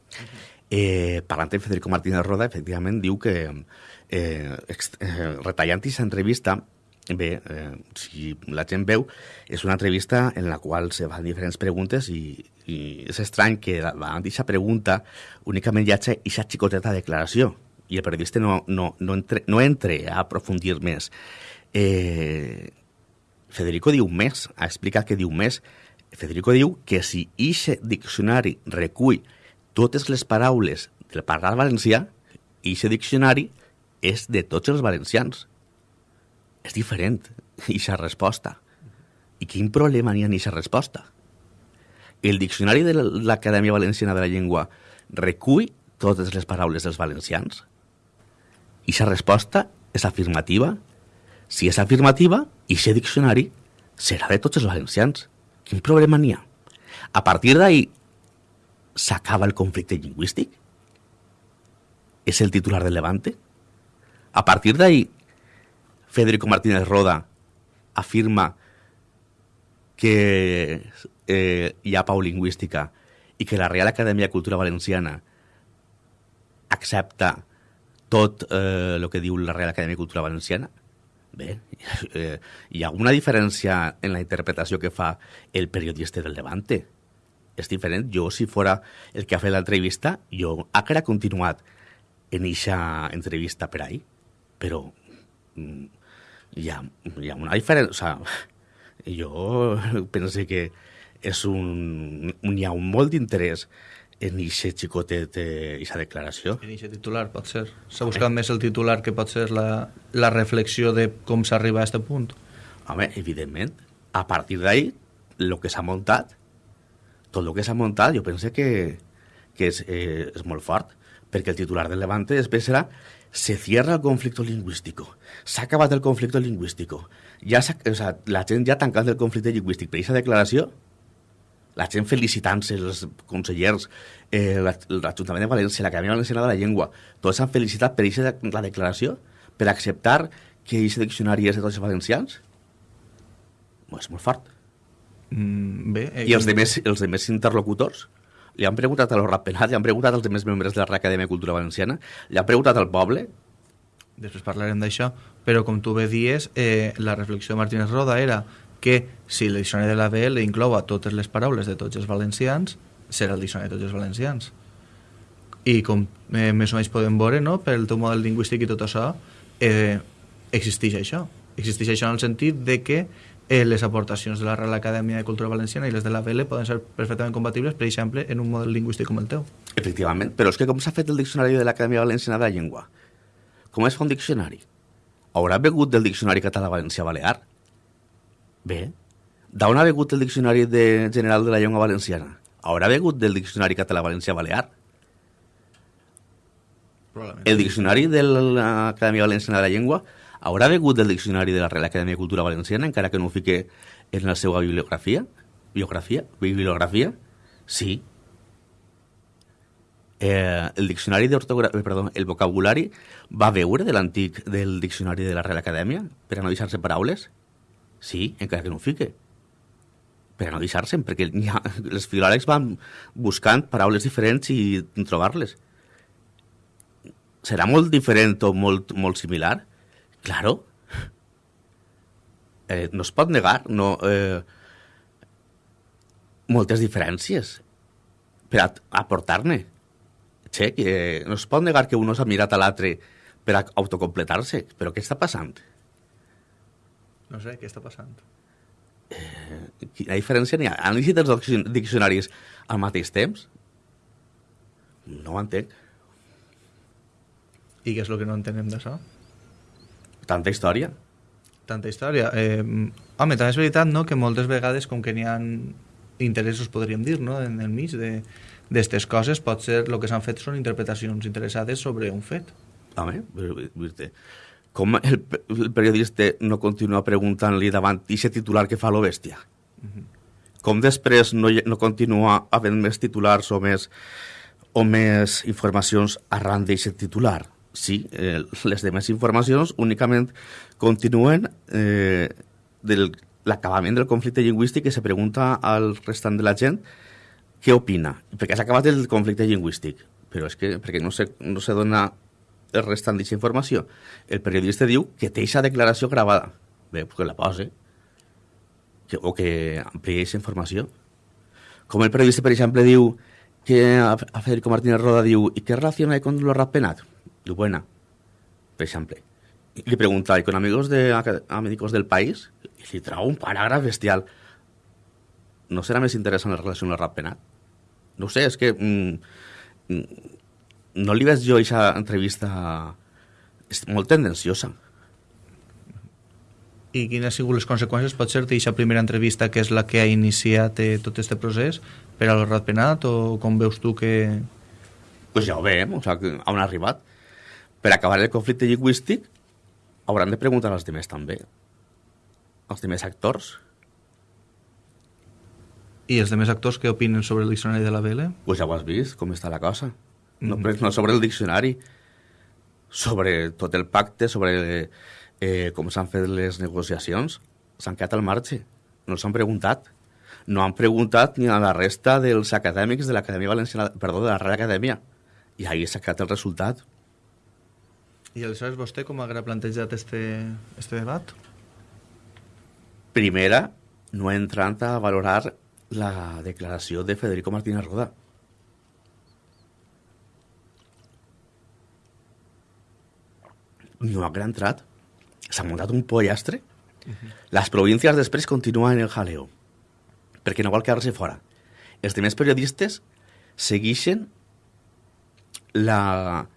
eh, parlant amb Federico Martínez Roda, efectivament diu que eh, eh, retallant aquesta entrevista Bé, eh, si la gent veu, és una entrevista en la qual se fan diferents preguntes i, i és estrany que davant d'aquesta pregunta únicament hi hagi aquesta xicoteta declaració i el periodista no, no, no, entre, no entre a aprofundir més. Eh, Federico diu més, ha explicat que diu més. Federico diu que si ixe diccionari recull totes les paraules del parlar valencià, ixe diccionari és de tots els valencians és diferent, aquesta resposta. I quin problema n'hi ha en aquesta resposta? El diccionari de l'Acadèmia Valenciana de la Llengua recull totes les paraules dels valencians? I aquesta resposta és afirmativa? Si és afirmativa, i aquest diccionari serà de tots els valencians. Quin problema n'hi ha? A partir d'ahir s'acaba el conflicte lingüístic? És el titular del Levante? A partir d'ahir Federico Martínez Roda afirma que eh, hi ha pau lingüística i que la Real Acadèmia de Cultura Valenciana accepta tot eh, el que diu la Real Acadèmia de Cultura Valenciana, bé, eh, hi ha una diferència en la interpretació que fa el periodista del Levante. És diferent. Jo, si fora el que ha fet l'entrevista, jo hauria continuat en eixa entrevista per ahí, però mm, hi ha, hi ha una diferència... O sea, jo penso que és un, hi ha un molt d'interès en aquest xicotet, aquesta eh, declaració. En aquest titular, pot ser. S'ha buscat més el titular que pot ser la, la reflexió de com s'arriba a aquest punt. Home, evidentment. A partir d'ahir, el que s'ha muntat, tot el que s'ha muntat, jo penso que, que és, eh, és molt fort, perquè el titular del Levante després serà se cierra el conflicto lingüístico. S'ha acabat el conflicte lingüístic. Ja o sea, la gent ja ha tancat el conflicte lingüístic. Per aquesta declaració, la gent felicitant-se, els consellers, eh, l'Ajuntament de València, l'Acadèmia Valenciana de la Llengua, tots s'han felicitat per aquesta la declaració, per acceptar que aquest diccionari és de tots els valencians? Bueno, és molt fort. Mm, bé, eh, I els demés, els demés interlocutors? li han preguntat a los ratpenats, li han preguntat als més membres de la Acadèmia de Cultura Valenciana, li han preguntat al poble. Després parlarem d'això, però com tu bé dies, eh, la reflexió de Martínez Roda era que si el diccionari de la BL inclou a totes les paraules de tots els valencians, serà el diccionari de tots els valencians. I com eh, més o menys podem veure, no, pel teu model lingüístic i tot això, eh, existeix això. Existeix això en el sentit de que eh, les aportacions de la Real Acadèmia de Cultura Valenciana i les de la VL poden ser perfectament compatibles, per exemple, en un model lingüístic com el teu. Efectivament, però és que com s'ha fet el diccionari de l'Acadèmia Valenciana de la Llengua? Com es fa un diccionari? Haurà begut del diccionari català-valencià-balear? Bé. D'on ha begut el diccionari de general de la llengua valenciana? Haurà begut del diccionari català-valencià-balear? El diccionari de l'Acadèmia Valenciana de la Llengua haurà begut del diccionari de la Real Acadèmia de Cultura Valenciana, encara que no ho fique en la seva bibliografia? Biografia? Bibliografia? Sí. Eh, el diccionari d'ortografia, perdó, el vocabulari va veure de l'antic del diccionari de la Real Acadèmia per a no deixar-se paraules? Sí, encara que no ho fique. Per a no deixar-se'n, perquè ha, les filòlegs van buscant paraules diferents i trobar-les. Serà molt diferent o molt, molt similar? Claro. Eh, no es pot negar, no... Eh, moltes diferències per aportar-ne. Che, que no es pot negar que un s'ha mirat a l'altre per autocompletar-se, però què està passant? No sé, què està passant? Eh, quina diferència n'hi ha? Han llegit els diccionaris al mateix temps? No ho entenc. I què és el que no entenem d'això? Tanta història. Tanta història. Eh, home, també és veritat no, que moltes vegades, com que n'hi ha interessos, podríem dir, no, en el mig d'aquestes coses, pot ser el que s'han fet són interpretacions interessades sobre un fet. Home, dir-te, com el, el periodista no continua preguntant-li davant aquest titular que fa lo bèstia? Uh -huh. Com després no, no continua havent més titulars o més, o més informacions arran d'aquest titular? Sí, eh, les demés informacions únicament continuen eh, del l'acabament del conflicte lingüístic que se pregunta al restant de la gent què opina, perquè s'ha acabat el conflicte lingüístic, però és que perquè no se, no se dona restant d'aquesta informació. El periodista diu que té aquesta declaració gravada. Bé, pues que la posi. Que, o que ampliï aquesta informació. Com el periodista, per exemple, diu que a, Federico Martínez Roda diu ¿y qué relación hay con lo rapenat? Diu, buena, per exemple. I li pregunta, ¿y con amigos de amigos del país? I li trau un paràgraf bestial. No serà més interessant la relació amb el rapenat? No sé, és que... Mm, mm, no li veig jo aquesta entrevista és molt tendenciosa. I quines han sigut les conseqüències, pot ser, d'aquesta primera entrevista que és la que ha iniciat eh, tot aquest procés per a l'Horrat Penat o com veus tu que... Pues ja ho veiem, o sigui, on ha arribat. Per acabar el conflicte lingüístic hauran de preguntar als demés també. Els demés actors. I els demés actors què opinen sobre el diccionari de la BL? Pues ja ho has vist, com està la cosa. No, no sobre el diccionari, sobre tot el pacte, sobre eh, com s'han fet les negociacions. S'han quedat al marge, no s'han preguntat. No han preguntat ni a la resta dels acadèmics de l'Acadèmia Valenciana, perdó, de la Real Acadèmia. I ahí s'ha quedat el resultat. I aleshores vostè com ha plantejat este, este debat? Primera, no entrant a valorar la declaració de Federico Martínez Roda. No ha entrat. S'ha muntat un pollastre. Uh -huh. Les províncies després continuen el jaleo, perquè no vol quedar-se fora. Els demés periodistes segueixen la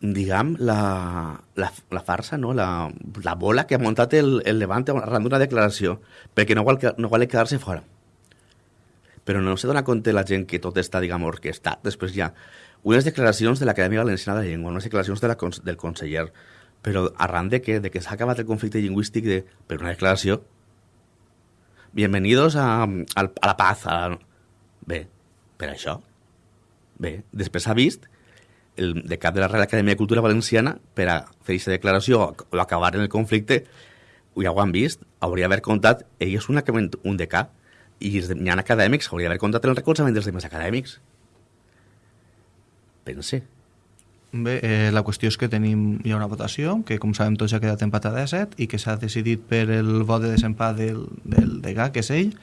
diguem, la, la, la farsa, no? la, la bola que ha muntat el, el Levante arran d'una declaració, perquè no vol, no vol quedar-se fora. Però no se dona compte la gent que tot està, diguem, orquestat. Després ha unes declaracions de l'Acadèmia Valenciana de la Llengua, unes declaracions de la, del conseller, però arran de què? De que s'ha acabat el conflicte lingüístic de, per una declaració. Bienvenidos a, a, a la paz. A... Bé, per això. Bé, després s'ha vist el de cap de la Real Acadèmia de Cultura Valenciana per a fer aquesta declaració o acabar en el conflicte, ja ho han vist, hauria d'haver comptat, ell és un, un decà, i hi ha acadèmics, hauria d'haver comptat el recolzament dels demés acadèmics pense. Bé, eh, la qüestió és que tenim hi ha una votació, que com sabem tots ha quedat empatada a 7 i que s'ha decidit per el vot de desempat del, del degà, que és ell.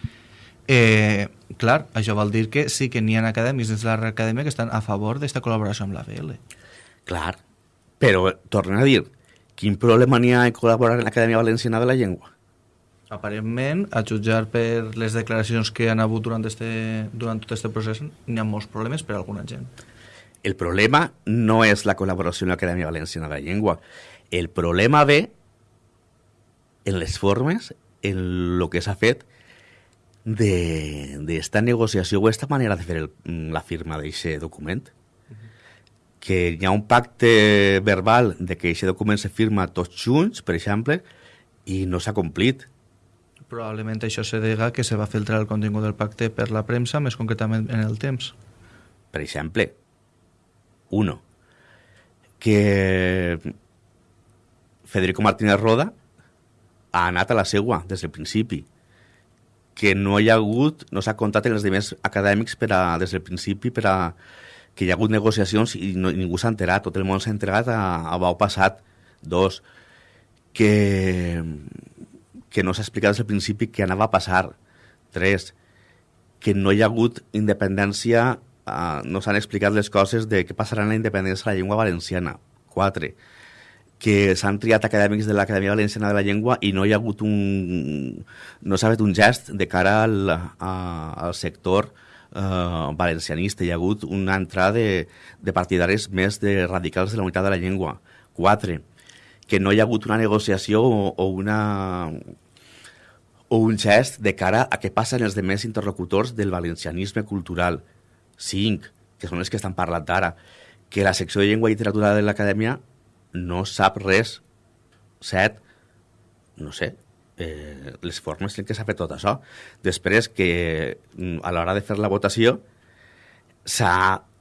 Eh, clar, això vol dir que sí que n'hi ha acadèmics dins de la acadèmia que estan a favor d'esta col·laboració amb la BL. Clar, però tornem a dir, quin problema n'hi ha en col·laborar en l'Acadèmia Valenciana de la Llengua? Aparentment, a jutjar per les declaracions que han hagut durant, este, durant tot aquest procés, n'hi ha molts problemes per a alguna gent. El problema no és la col·laboració amb l'Acadèmia Valenciana de la Llengua. El problema ve en les formes, en el que s'ha fet d'esta negociació o aquesta manera de fer el, la firma d'aquest document. Que hi ha un pacte verbal de que aquest document se firma tots junts, per exemple, i no s'ha complit. Probablement això se dega que se va filtrar el contingut del pacte per la premsa, més concretament en el temps. Per exemple, uno, que Federico Martínez Roda ha anat a la seua des del principi que no hi ha hagut, no s'ha comptat en els demés acadèmics per a, des del principi per a que hi ha hagut negociacions i no, ningú s'ha enterat, tot el món s'ha enterat a, a bau passat. Dos, que, que no s'ha explicat des del principi què anava a passar. Tres, que no hi ha hagut independència, uh, no s'han explicat les coses de què passarà en la independència de la llengua valenciana. Quatre, que s'han triat acadèmics de l'Acadèmia Valenciana de la Llengua i no hi ha hagut un... no s'ha fet un gest de cara al, a, al sector eh, valencianista. Hi ha hagut una entrada de, de partidaris més de radicals de la unitat de la llengua. Quatre, que no hi ha hagut una negociació o, o una o un gest de cara a què passen els demés interlocutors del valencianisme cultural. Cinc, que són els que estan parlant ara, que la secció de llengua i literatura de l'acadèmia no sap res. Set, no sé, eh, les formes en què s'ha fet tot això. Després que mm, a l'hora de fer la votació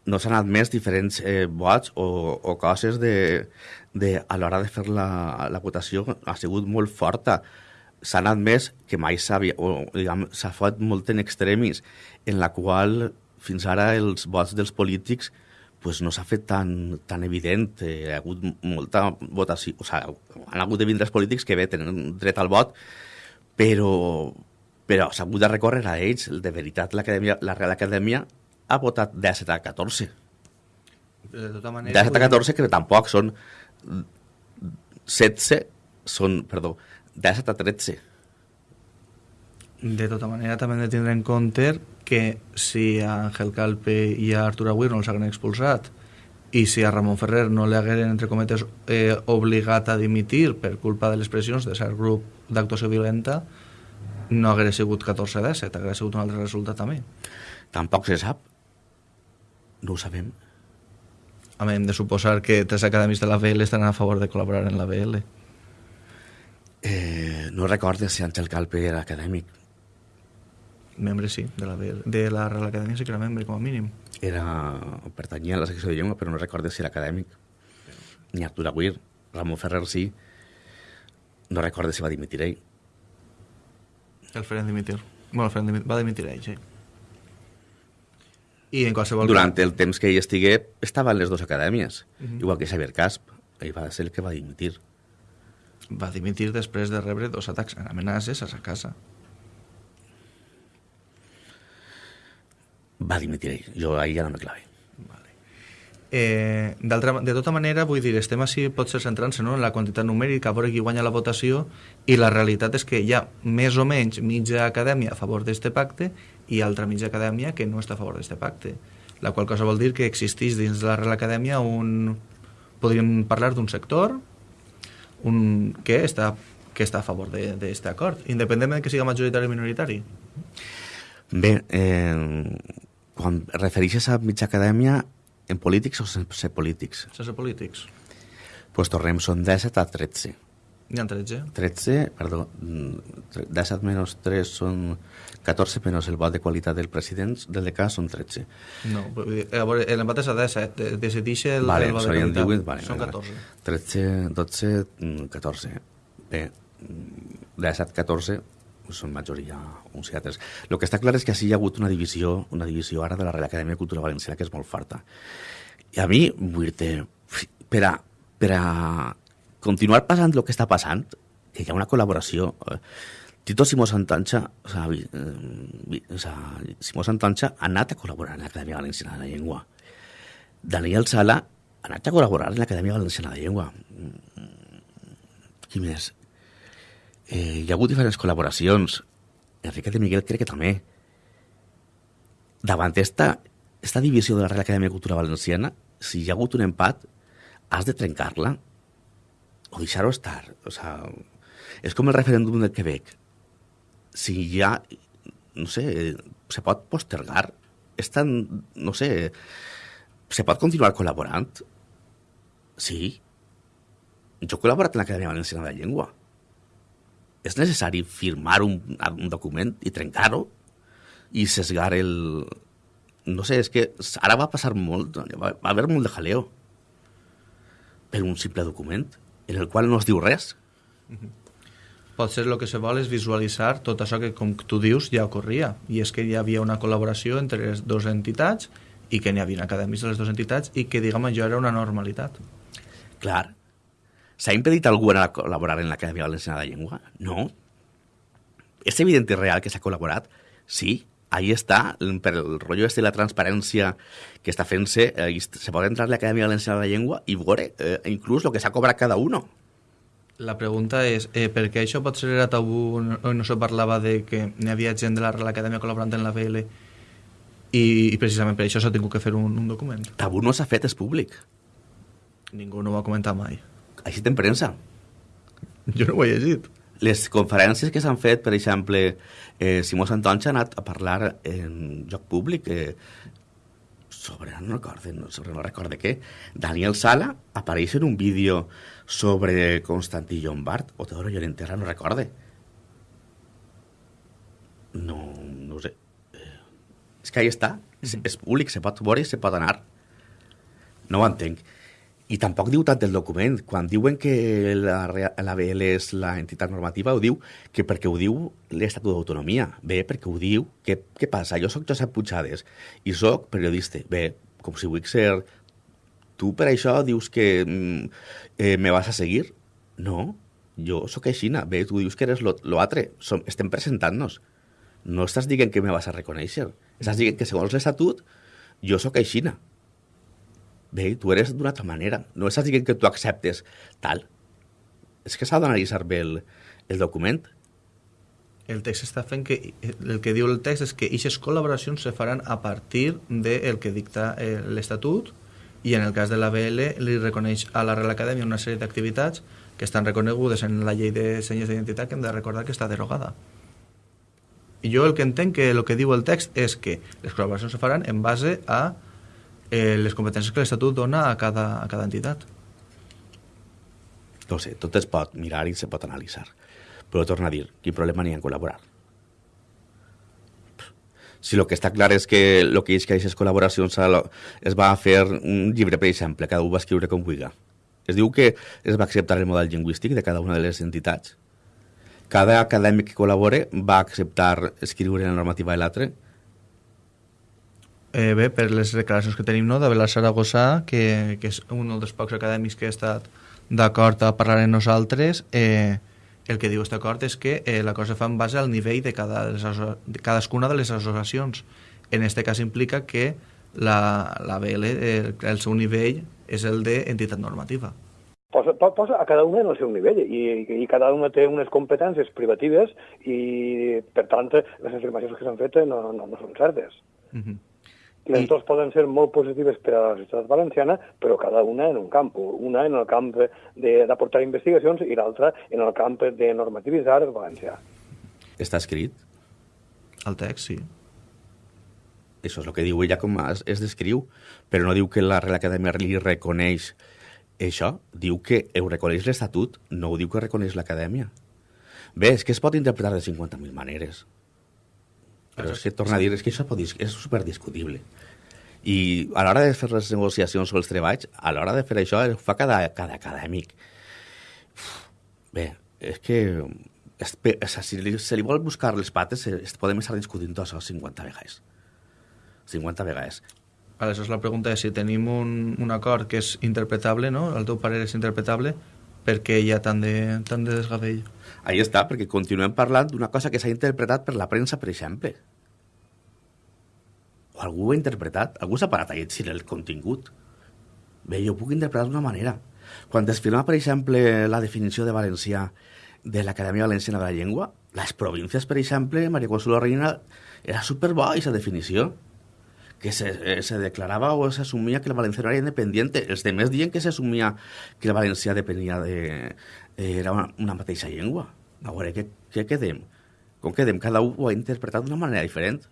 no s'han admès diferents eh, vots o, o coses de, de, a l'hora de fer la, la votació ha sigut molt forta. S'han admès que mai s'ha fet molt en extremis, en la qual fins ara els vots dels polítics pues no s'ha fet tan, tan evident. Eh, ha hagut molta votació. O sigui, han hagut de vindre els polítics que bé tenen dret al vot, però, però s'ha hagut de recórrer a ells. De veritat, la Real Acadèmia ha votat 17 a 14. De tota manera... 17 a 14, que tampoc són 16, són, perdó, 17 a 13. De tota manera, també hem de tindre en compte que si a Ángel Calpe i a Artur Agüir no els hagueren expulsat i si a Ramon Ferrer no li hagueren, entre cometes, eh, obligat a dimitir per culpa de les pressions de cert grup d'actuació violenta, no haguera sigut 14 a 17, haguera sigut un altre resultat també. Tampoc se sap. No ho sabem. A hem de suposar que tres acadèmics de la VL estan a favor de col·laborar en la VL. Eh, no recordes si Àngel Calpe era acadèmic membre sí, de la, de la Real Acadèmia sí que era membre, com a mínim. Era, pertanyia a la secció de llengua, però no recordo si era acadèmic. Ni Artur Aguir, Ramon Ferrer sí. No recordo si va dimitir ell. El farem dimitir. Bueno, el farem dimitir. va dimitir ell, sí. I en qualsevol... Durant el temps que ell estigué, estava en les dues acadèmies. Uh -huh. Igual que Xavier Casp. Ell va ser el que va dimitir. Va dimitir després de rebre dos atacs amenaces a sa casa. Va dimitir ell. Jo ahir ja no me clavé. Vale. Eh, de tota manera, vull dir, estem així ser centrant-se no? en la quantitat numèrica, a veure qui guanya la votació, i la realitat és que hi ha més o menys mitja acadèmia a favor d'aquest pacte i altra mitja acadèmia que no està a favor d'aquest pacte. La qual cosa vol dir que existeix dins de la Real Acadèmia un... podríem parlar d'un sector un... que, està, que està a favor d'aquest acord, independentment de que siga majoritari o minoritari. Bé, eh, quan refereixes a mitja acadèmia, en polítics o sense polítics? Sense polítics. Doncs pues tornem, són 17 a 13. N'hi ha 13? 13, perdó, 17 menys 3 són 14, menys el vot de qualitat del president del decà són 13. No, l'empat és a 17, decideix el, vale, el vot de qualitat. 18, vale, són 14. 13, 12, 14. Bé, 17, 14, són majoria altres. El que està clar és que així hi ha hagut una divisió, una divisió ara de la Real Acadèmia de Cultura Valenciana que és molt farta. I a mi, vull dir per a, per a continuar passant el que està passant, que hi ha una col·laboració... Eh, Tito Simó Santancha, o sea, eh, o sea, Simó Santancha ha anat a col·laborar en l'Acadèmia Valenciana de la Llengua. Daniel Sala ha anat a col·laborar en l'Acadèmia Valenciana de la Llengua. Qui més? Eh, hi ha hagut diferents col·laboracions. Enrique de Miguel crec que també. Davant esta, esta divisió de la Real Acadèmia de Cultura Valenciana, si hi ha hagut un empat, has de trencar-la o deixar-ho estar. O sea, és com el referèndum del Quebec. Si ja, no sé, se pot postergar, és tan, no sé, se pot continuar col·laborant? Sí. Jo he col·laborat en l'Acadèmia Valenciana de la Llengua. És necessari firmar un, un document i trencar-ho i sesgar el... No sé, és que ara va passar molt, va, va haver molt de jaleo per un simple document en el qual no es diu res. Potser el que se vol és visualitzar tot això que, com tu dius, ja ocorria. I és que hi havia una col·laboració entre les dues entitats i que n'hi havia acadèmics de les dues entitats i que, diguem, allò era una normalitat. Clar. S'ha impedit algú anar a col·laborar en l'Acadèmia Valenciana de la Llengua? No. És evident i real que s'ha col·laborat? Sí. Ahí està, per el rotllo este de la transparència que està fent-se, eh, se pot entrar a l'Acadèmia Valenciana de la Llengua i veure eh, inclús el que s'ha cobrat cada uno. La pregunta és, eh, per què això potser era tabú no, no se parlava de que n'hi havia gent de la Real Acadèmia col·laborant en la VL i, i precisament per això s'ha tingut que fer un, un document? Tabú no s'ha fet, és públic. Ningú no ho va comentar mai. Així en premsa. Jo no ho he llegit. Les conferències que s'han fet, per exemple, eh, Simó Santonja ha anat a parlar en lloc públic eh, sobre, no recordo, no, sobre no recordo què, Daniel Sala apareix en un vídeo sobre Constantí Llombard, o Teodoro Llorenterra, no recorde. No, no sé. Eh, és que ahí està, és, és públic, se pot veure i se pot anar. No ho entenc. I tampoc diu tant el document. Quan diuen que la, la BL és la entitat normativa, ho diu que perquè ho diu l'Estatut d'Autonomia. Bé, perquè ho diu. Què, què passa? Jo sóc Josep Puigades i sóc periodista. Bé, com si vull ser... Tu per això dius que mm, eh, me vas a seguir? No, jo sóc aixina. Bé, tu dius que eres lo, lo altre. Som, estem presentant-nos. No estàs dient que me vas a reconèixer. Estàs dient que segons l'Estatut jo sóc aixina. Bé, tu eres d'una altra manera. No estàs dient que tu acceptes tal. És que s'ha d'analitzar bé el, el document. El text està fent que... El que diu el text és que aquestes col·laboracions se faran a partir del que dicta eh, l'Estatut i en el cas de la BL li reconeix a la Real Acadèmia una sèrie d'activitats que estan reconegudes en la llei de senyes d'identitat que hem de recordar que està derogada. I jo el que entenc que el que diu el text és que les col·laboracions se faran en base a eh, les competències que l'Estatut dona a cada, a cada entitat. No sé, tot es pot mirar i se pot analitzar. Però torna a dir, quin problema n'hi ha en col·laborar? Si el que està clar és que el que és que aquestes col·laboracions es va fer un llibre, per exemple, cada un va escriure com vulgui. Es diu que es va acceptar el model lingüístic de cada una de les entitats. Cada acadèmic que col·labore va acceptar escriure la normativa de l'altre. Eh, bé, per les declaracions que tenim no, d'Abelard Saragossa, que, que és un dels pocs acadèmics que ha estat d'acord a parlar amb nosaltres, eh, el que diu aquest acord és que eh, la cosa fa en base al nivell de, cada, de, de cadascuna de les associacions. En aquest cas implica que la, la BL, eh, el seu nivell és el d'entitat normativa. Posa, po- posa a cada una en el seu nivell i, i cada una té unes competències privatives i, per tant, les afirmacions que s'han fet no, no, no són certes. Uh -huh. Les I- dues poden ser molt positives per a la societat valenciana, però cada una en un camp. Una en el camp de- d'aportar investigacions i l'altra en el camp de normativitzar el valencià. Està escrit. El text, sí. Això és el que diu ella com es, es descriu, però no diu que la Real Acadèmia li reconeix això. Diu que ho reconeix l'Estatut, no ho diu que reconeix l'Acadèmia. Bé, és que es pot interpretar de 50.000 maneres. Però és que, torna a dir, és que això pot, és superdiscutible. I a l'hora de fer les negociacions sobre els treballs, a l'hora de fer això, ho fa cada, cada acadèmic. Bé, és que es, o sigui, si li, se li vol buscar les pates, eh, es, podem estar discutint això 50 vegades. 50 vegades. Aleshores la pregunta és si tenim un, un acord que és interpretable, no? El teu parer és interpretable, per què hi ha tant de, tant de desgavell? Ahí està, perquè continuem parlant d'una cosa que s'ha interpretat per la premsa, per exemple. O algú ho ha interpretat, algú s'ha parat a llegir el contingut. Bé, jo puc interpretar d'una manera. Quan es firma, per exemple, la definició de valencià de l'Acadèmia Valenciana de la Llengua, les províncies, per exemple, Maria Consuelo Reina, era superbo aquesta definició que se, eh, se declarava o s'assumia que el valencià era independiente. Els demés diuen que s'assumia que el valencià depenia de... Eh, era una, una mateixa llengua. A veure, què, què quedem? Com quedem? Cada un ho ha interpretat d'una manera diferent.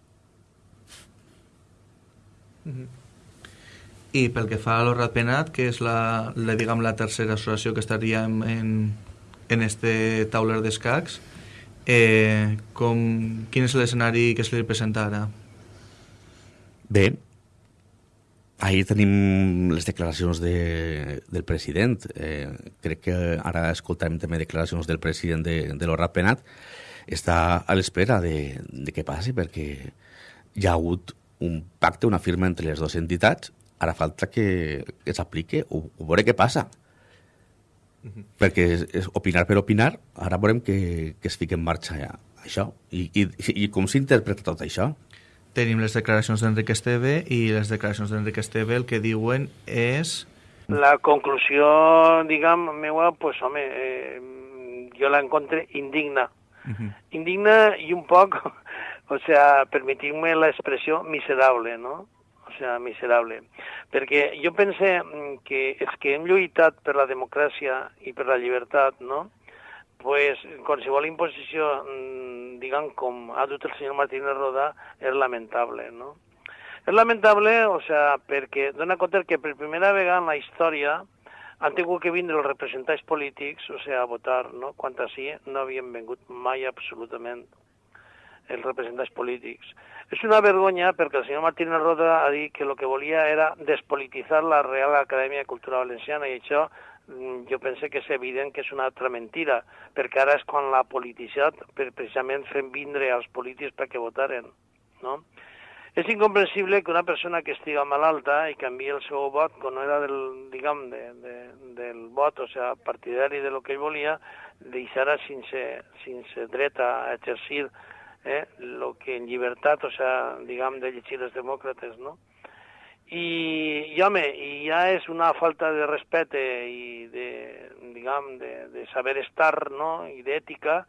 Mm -hmm. I pel que fa a l'Horrat Penat, que és la, la, diguem, la tercera associació que estaria en, en, en este tauler d'escacs, eh, com, quin és l'escenari que se li presenta ara? Bé, ahir tenim les declaracions de, del president. Eh, crec que ara escoltarem també declaracions del president de, de l'Horrat Penat. Està a l'espera de, de què passi, perquè hi ha hagut un pacte, una firma entre les dues entitats. Ara falta que, que s'aplique o, o veure què passa. Uh -huh. Perquè és, és opinar per opinar, ara veurem que, que es fica en marxa ja, això. I, i, i com s'interpreta tot això? Tenim les declaracions d'Enric Esteve i les declaracions d'Enric Esteve el que diuen és... La conclusió, diguem, meua, pues, home, eh, jo la encontre indigna. Uh -huh. Indigna i un poc, o sea, permitir-me l'expressió miserable, no? O sea, miserable. Perquè jo pense que és que hem lluitat per la democràcia i per la llibertat, no? Pues qualsevol imposició, mm, diguem, com ha dut el senyor Martínez Roda, és lamentable, no? És lamentable, o sea, perquè dona compte que per primera vegada en la història han tingut que vindre els representants polítics, o sea, a votar, no? Quan així no havien vengut mai absolutament els representants polítics. És una vergonya perquè el senyor Martínez Roda ha dit que el que volia era despolititzar la Real Acadèmia de Cultura Valenciana i això jo penso que és evident que és una altra mentira, perquè ara és quan la politicitat, per, precisament fem vindre als polítics perquè votaren, no? És incomprensible que una persona que estiga malalta i canvi el seu vot quan no era del, diguem, de, de, del vot, o sigui, partidari de lo que ell volia, deixarà sense, sense dret a exercir eh, lo que en llibertat, o sigui, diguem, de llegir els demòcrates, no? I, i home, i ja és una falta de respecte i de, diguem, de, de saber estar, no?, i d'ètica,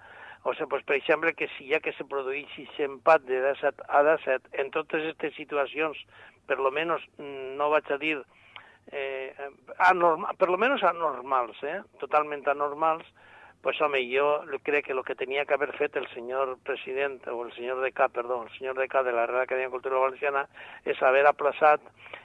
o sigui, pues, per exemple, que si ja que se produeix aquest empat de 17 a 17, en totes aquestes situacions, per lo menos, no vaig a dir, eh, anormal, per lo menos anormals, eh, totalment anormals, pues home, yo creo que lo que tenía que haber fet el señor presidente, o el señor de K, perdón, el señor de K de la Real Acadèmia de Cultura Valenciana, és haver aplaçat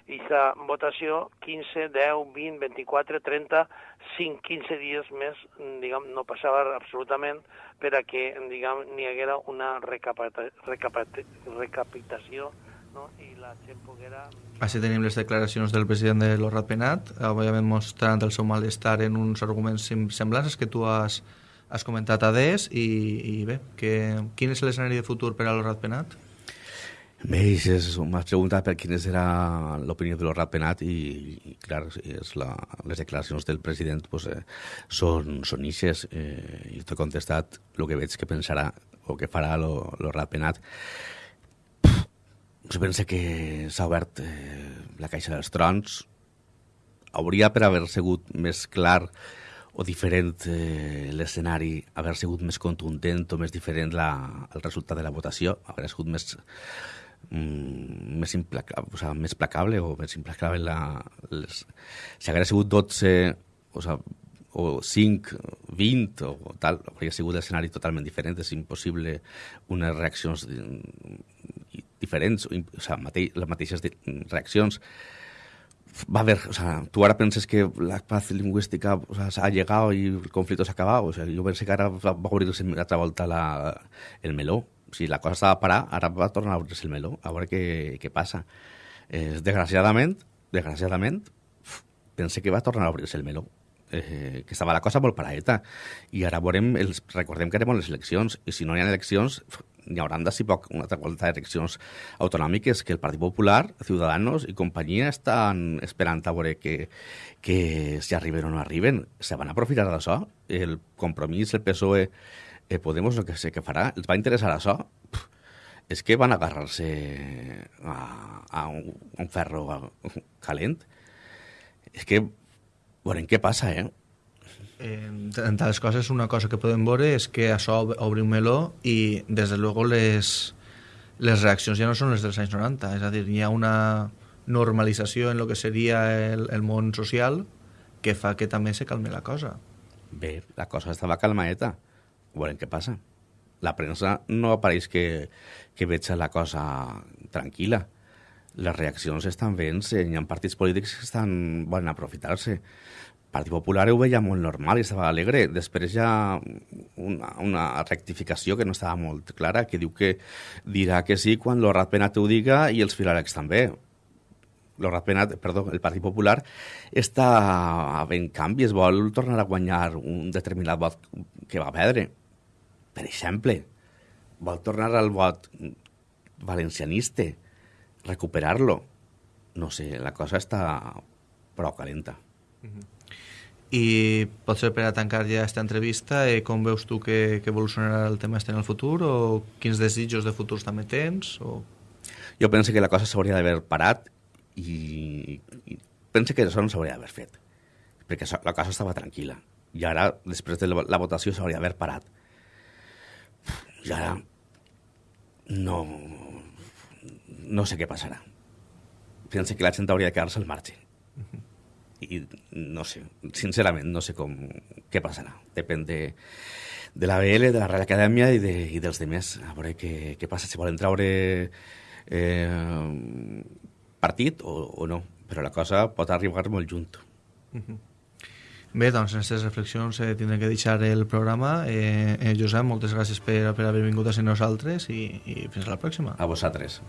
aquesta votació 15, 10, 20, 24, 30, 5, 15 dies més, diguem, no passava absolutament per a que, diguem, n'hi haguera una recapitació no? i la gent poguera... Així tenim les declaracions del president de l'Horrat Penat, òbviament mostrant el seu malestar en uns arguments semblants que tu has, has comentat a DES i, i bé, que, quin és l'escenari de futur per a l'Horrat Penat? Bé, m'has preguntat per quina era l'opinió de l'Horrat Penat i, i clar, és la, les declaracions del president pues, eh, són, són ixes eh, i t'he contestat el que veig que pensarà o que farà l'Horrat Penat jo penso que s'ha obert eh, la caixa dels trons. Hauria per haver sigut més clar o diferent eh, l'escenari, haver sigut més contundent o més diferent la, el resultat de la votació, haver sigut més mm, més, implacable, o sea, més placable o més implacable la, les... si hagués sigut 12 o, sea, o 5, 20 o tal, hauria sigut l'escenari totalment diferent, és impossible unes reaccions diferents, o, sigui, mateix, les mateixes reaccions. Va haver, o sea, tu ara penses que la paz lingüística o sea, ha llegat i el conflicte s'ha acabat, o sea, jo penso que ara va, obrir-se altra volta la, el meló. O sigui, la cosa estava a parar, ara va tornar a obrir-se el meló, a veure què, què passa. Eh, desgraciadament, desgraciadament, pense que va tornar a obrir-se el meló eh, que estava la cosa molt paraeta i ara veurem, els, recordem que anem les eleccions i si no hi ha eleccions hi haurà d'ací poc una altra volta d'eleccions autonòmiques que el Partit Popular, Ciudadanos i companyia estan esperant a veure que, que si arriben o no arriben. Se van aprofitar d'això. El compromís, el PSOE, eh, Podemos, el que sé que farà, els va interessar això. És que van agarrar-se a, a, un, un ferro calent. És que veurem què passa, eh? En, entre les coses, una cosa que podem veure és que això obre un meló i, des de luego, les, les reaccions ja no són les dels anys 90. És a dir, hi ha una normalització en el que seria el, el món social que fa que també se calme la cosa. Bé, la cosa estava calmaeta. Veurem què passa. La premsa no apareix que, que veig la cosa tranquil·la. Les reaccions estan veient hi ha partits polítics que estan volen aprofitar-se. Partit Popular ho veia molt normal i estava alegre. Després hi ha una, una rectificació que no estava molt clara, que diu que dirà que sí quan l'Horat Penat ho diga i els filarecs també. L'Horat Penat, perdó, el Partit Popular està en canvi, es vol tornar a guanyar un determinat vot que va perdre. Per exemple, vol tornar al vot valencianista, recuperar-lo. No sé, la cosa està prou calenta. Mm -hmm. I potser per a tancar ja aquesta entrevista, eh, com veus tu que, que evolucionarà el tema este en el futur o quins desitjos de futurs també tens? O... Jo penso que la cosa s'hauria d'haver parat i, i penso que això no s'hauria d'haver fet perquè la cosa estava tranquil·la i ara, després de la, la votació, s'hauria d'haver parat. I ara no, no sé què passarà. Penso que la gent hauria de quedar-se al marge. I no sé, sincerament no sé com, què passarà. Depèn de, de la BL, de la Real Acadèmia i, de, i dels demés. A veure què, què passa, si volen traure eh, partit o, o no. Però la cosa pot arribar molt junt. Uh -huh. Bé, doncs en aquestes reflexions eh, tindrem que deixar el programa. Eh, eh, Josep, moltes gràcies per, per haver vingut a ser nosaltres i, i fins a la pròxima. A vosaltres.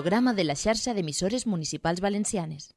Programa de la xarxa d'emissores municipals valencianes.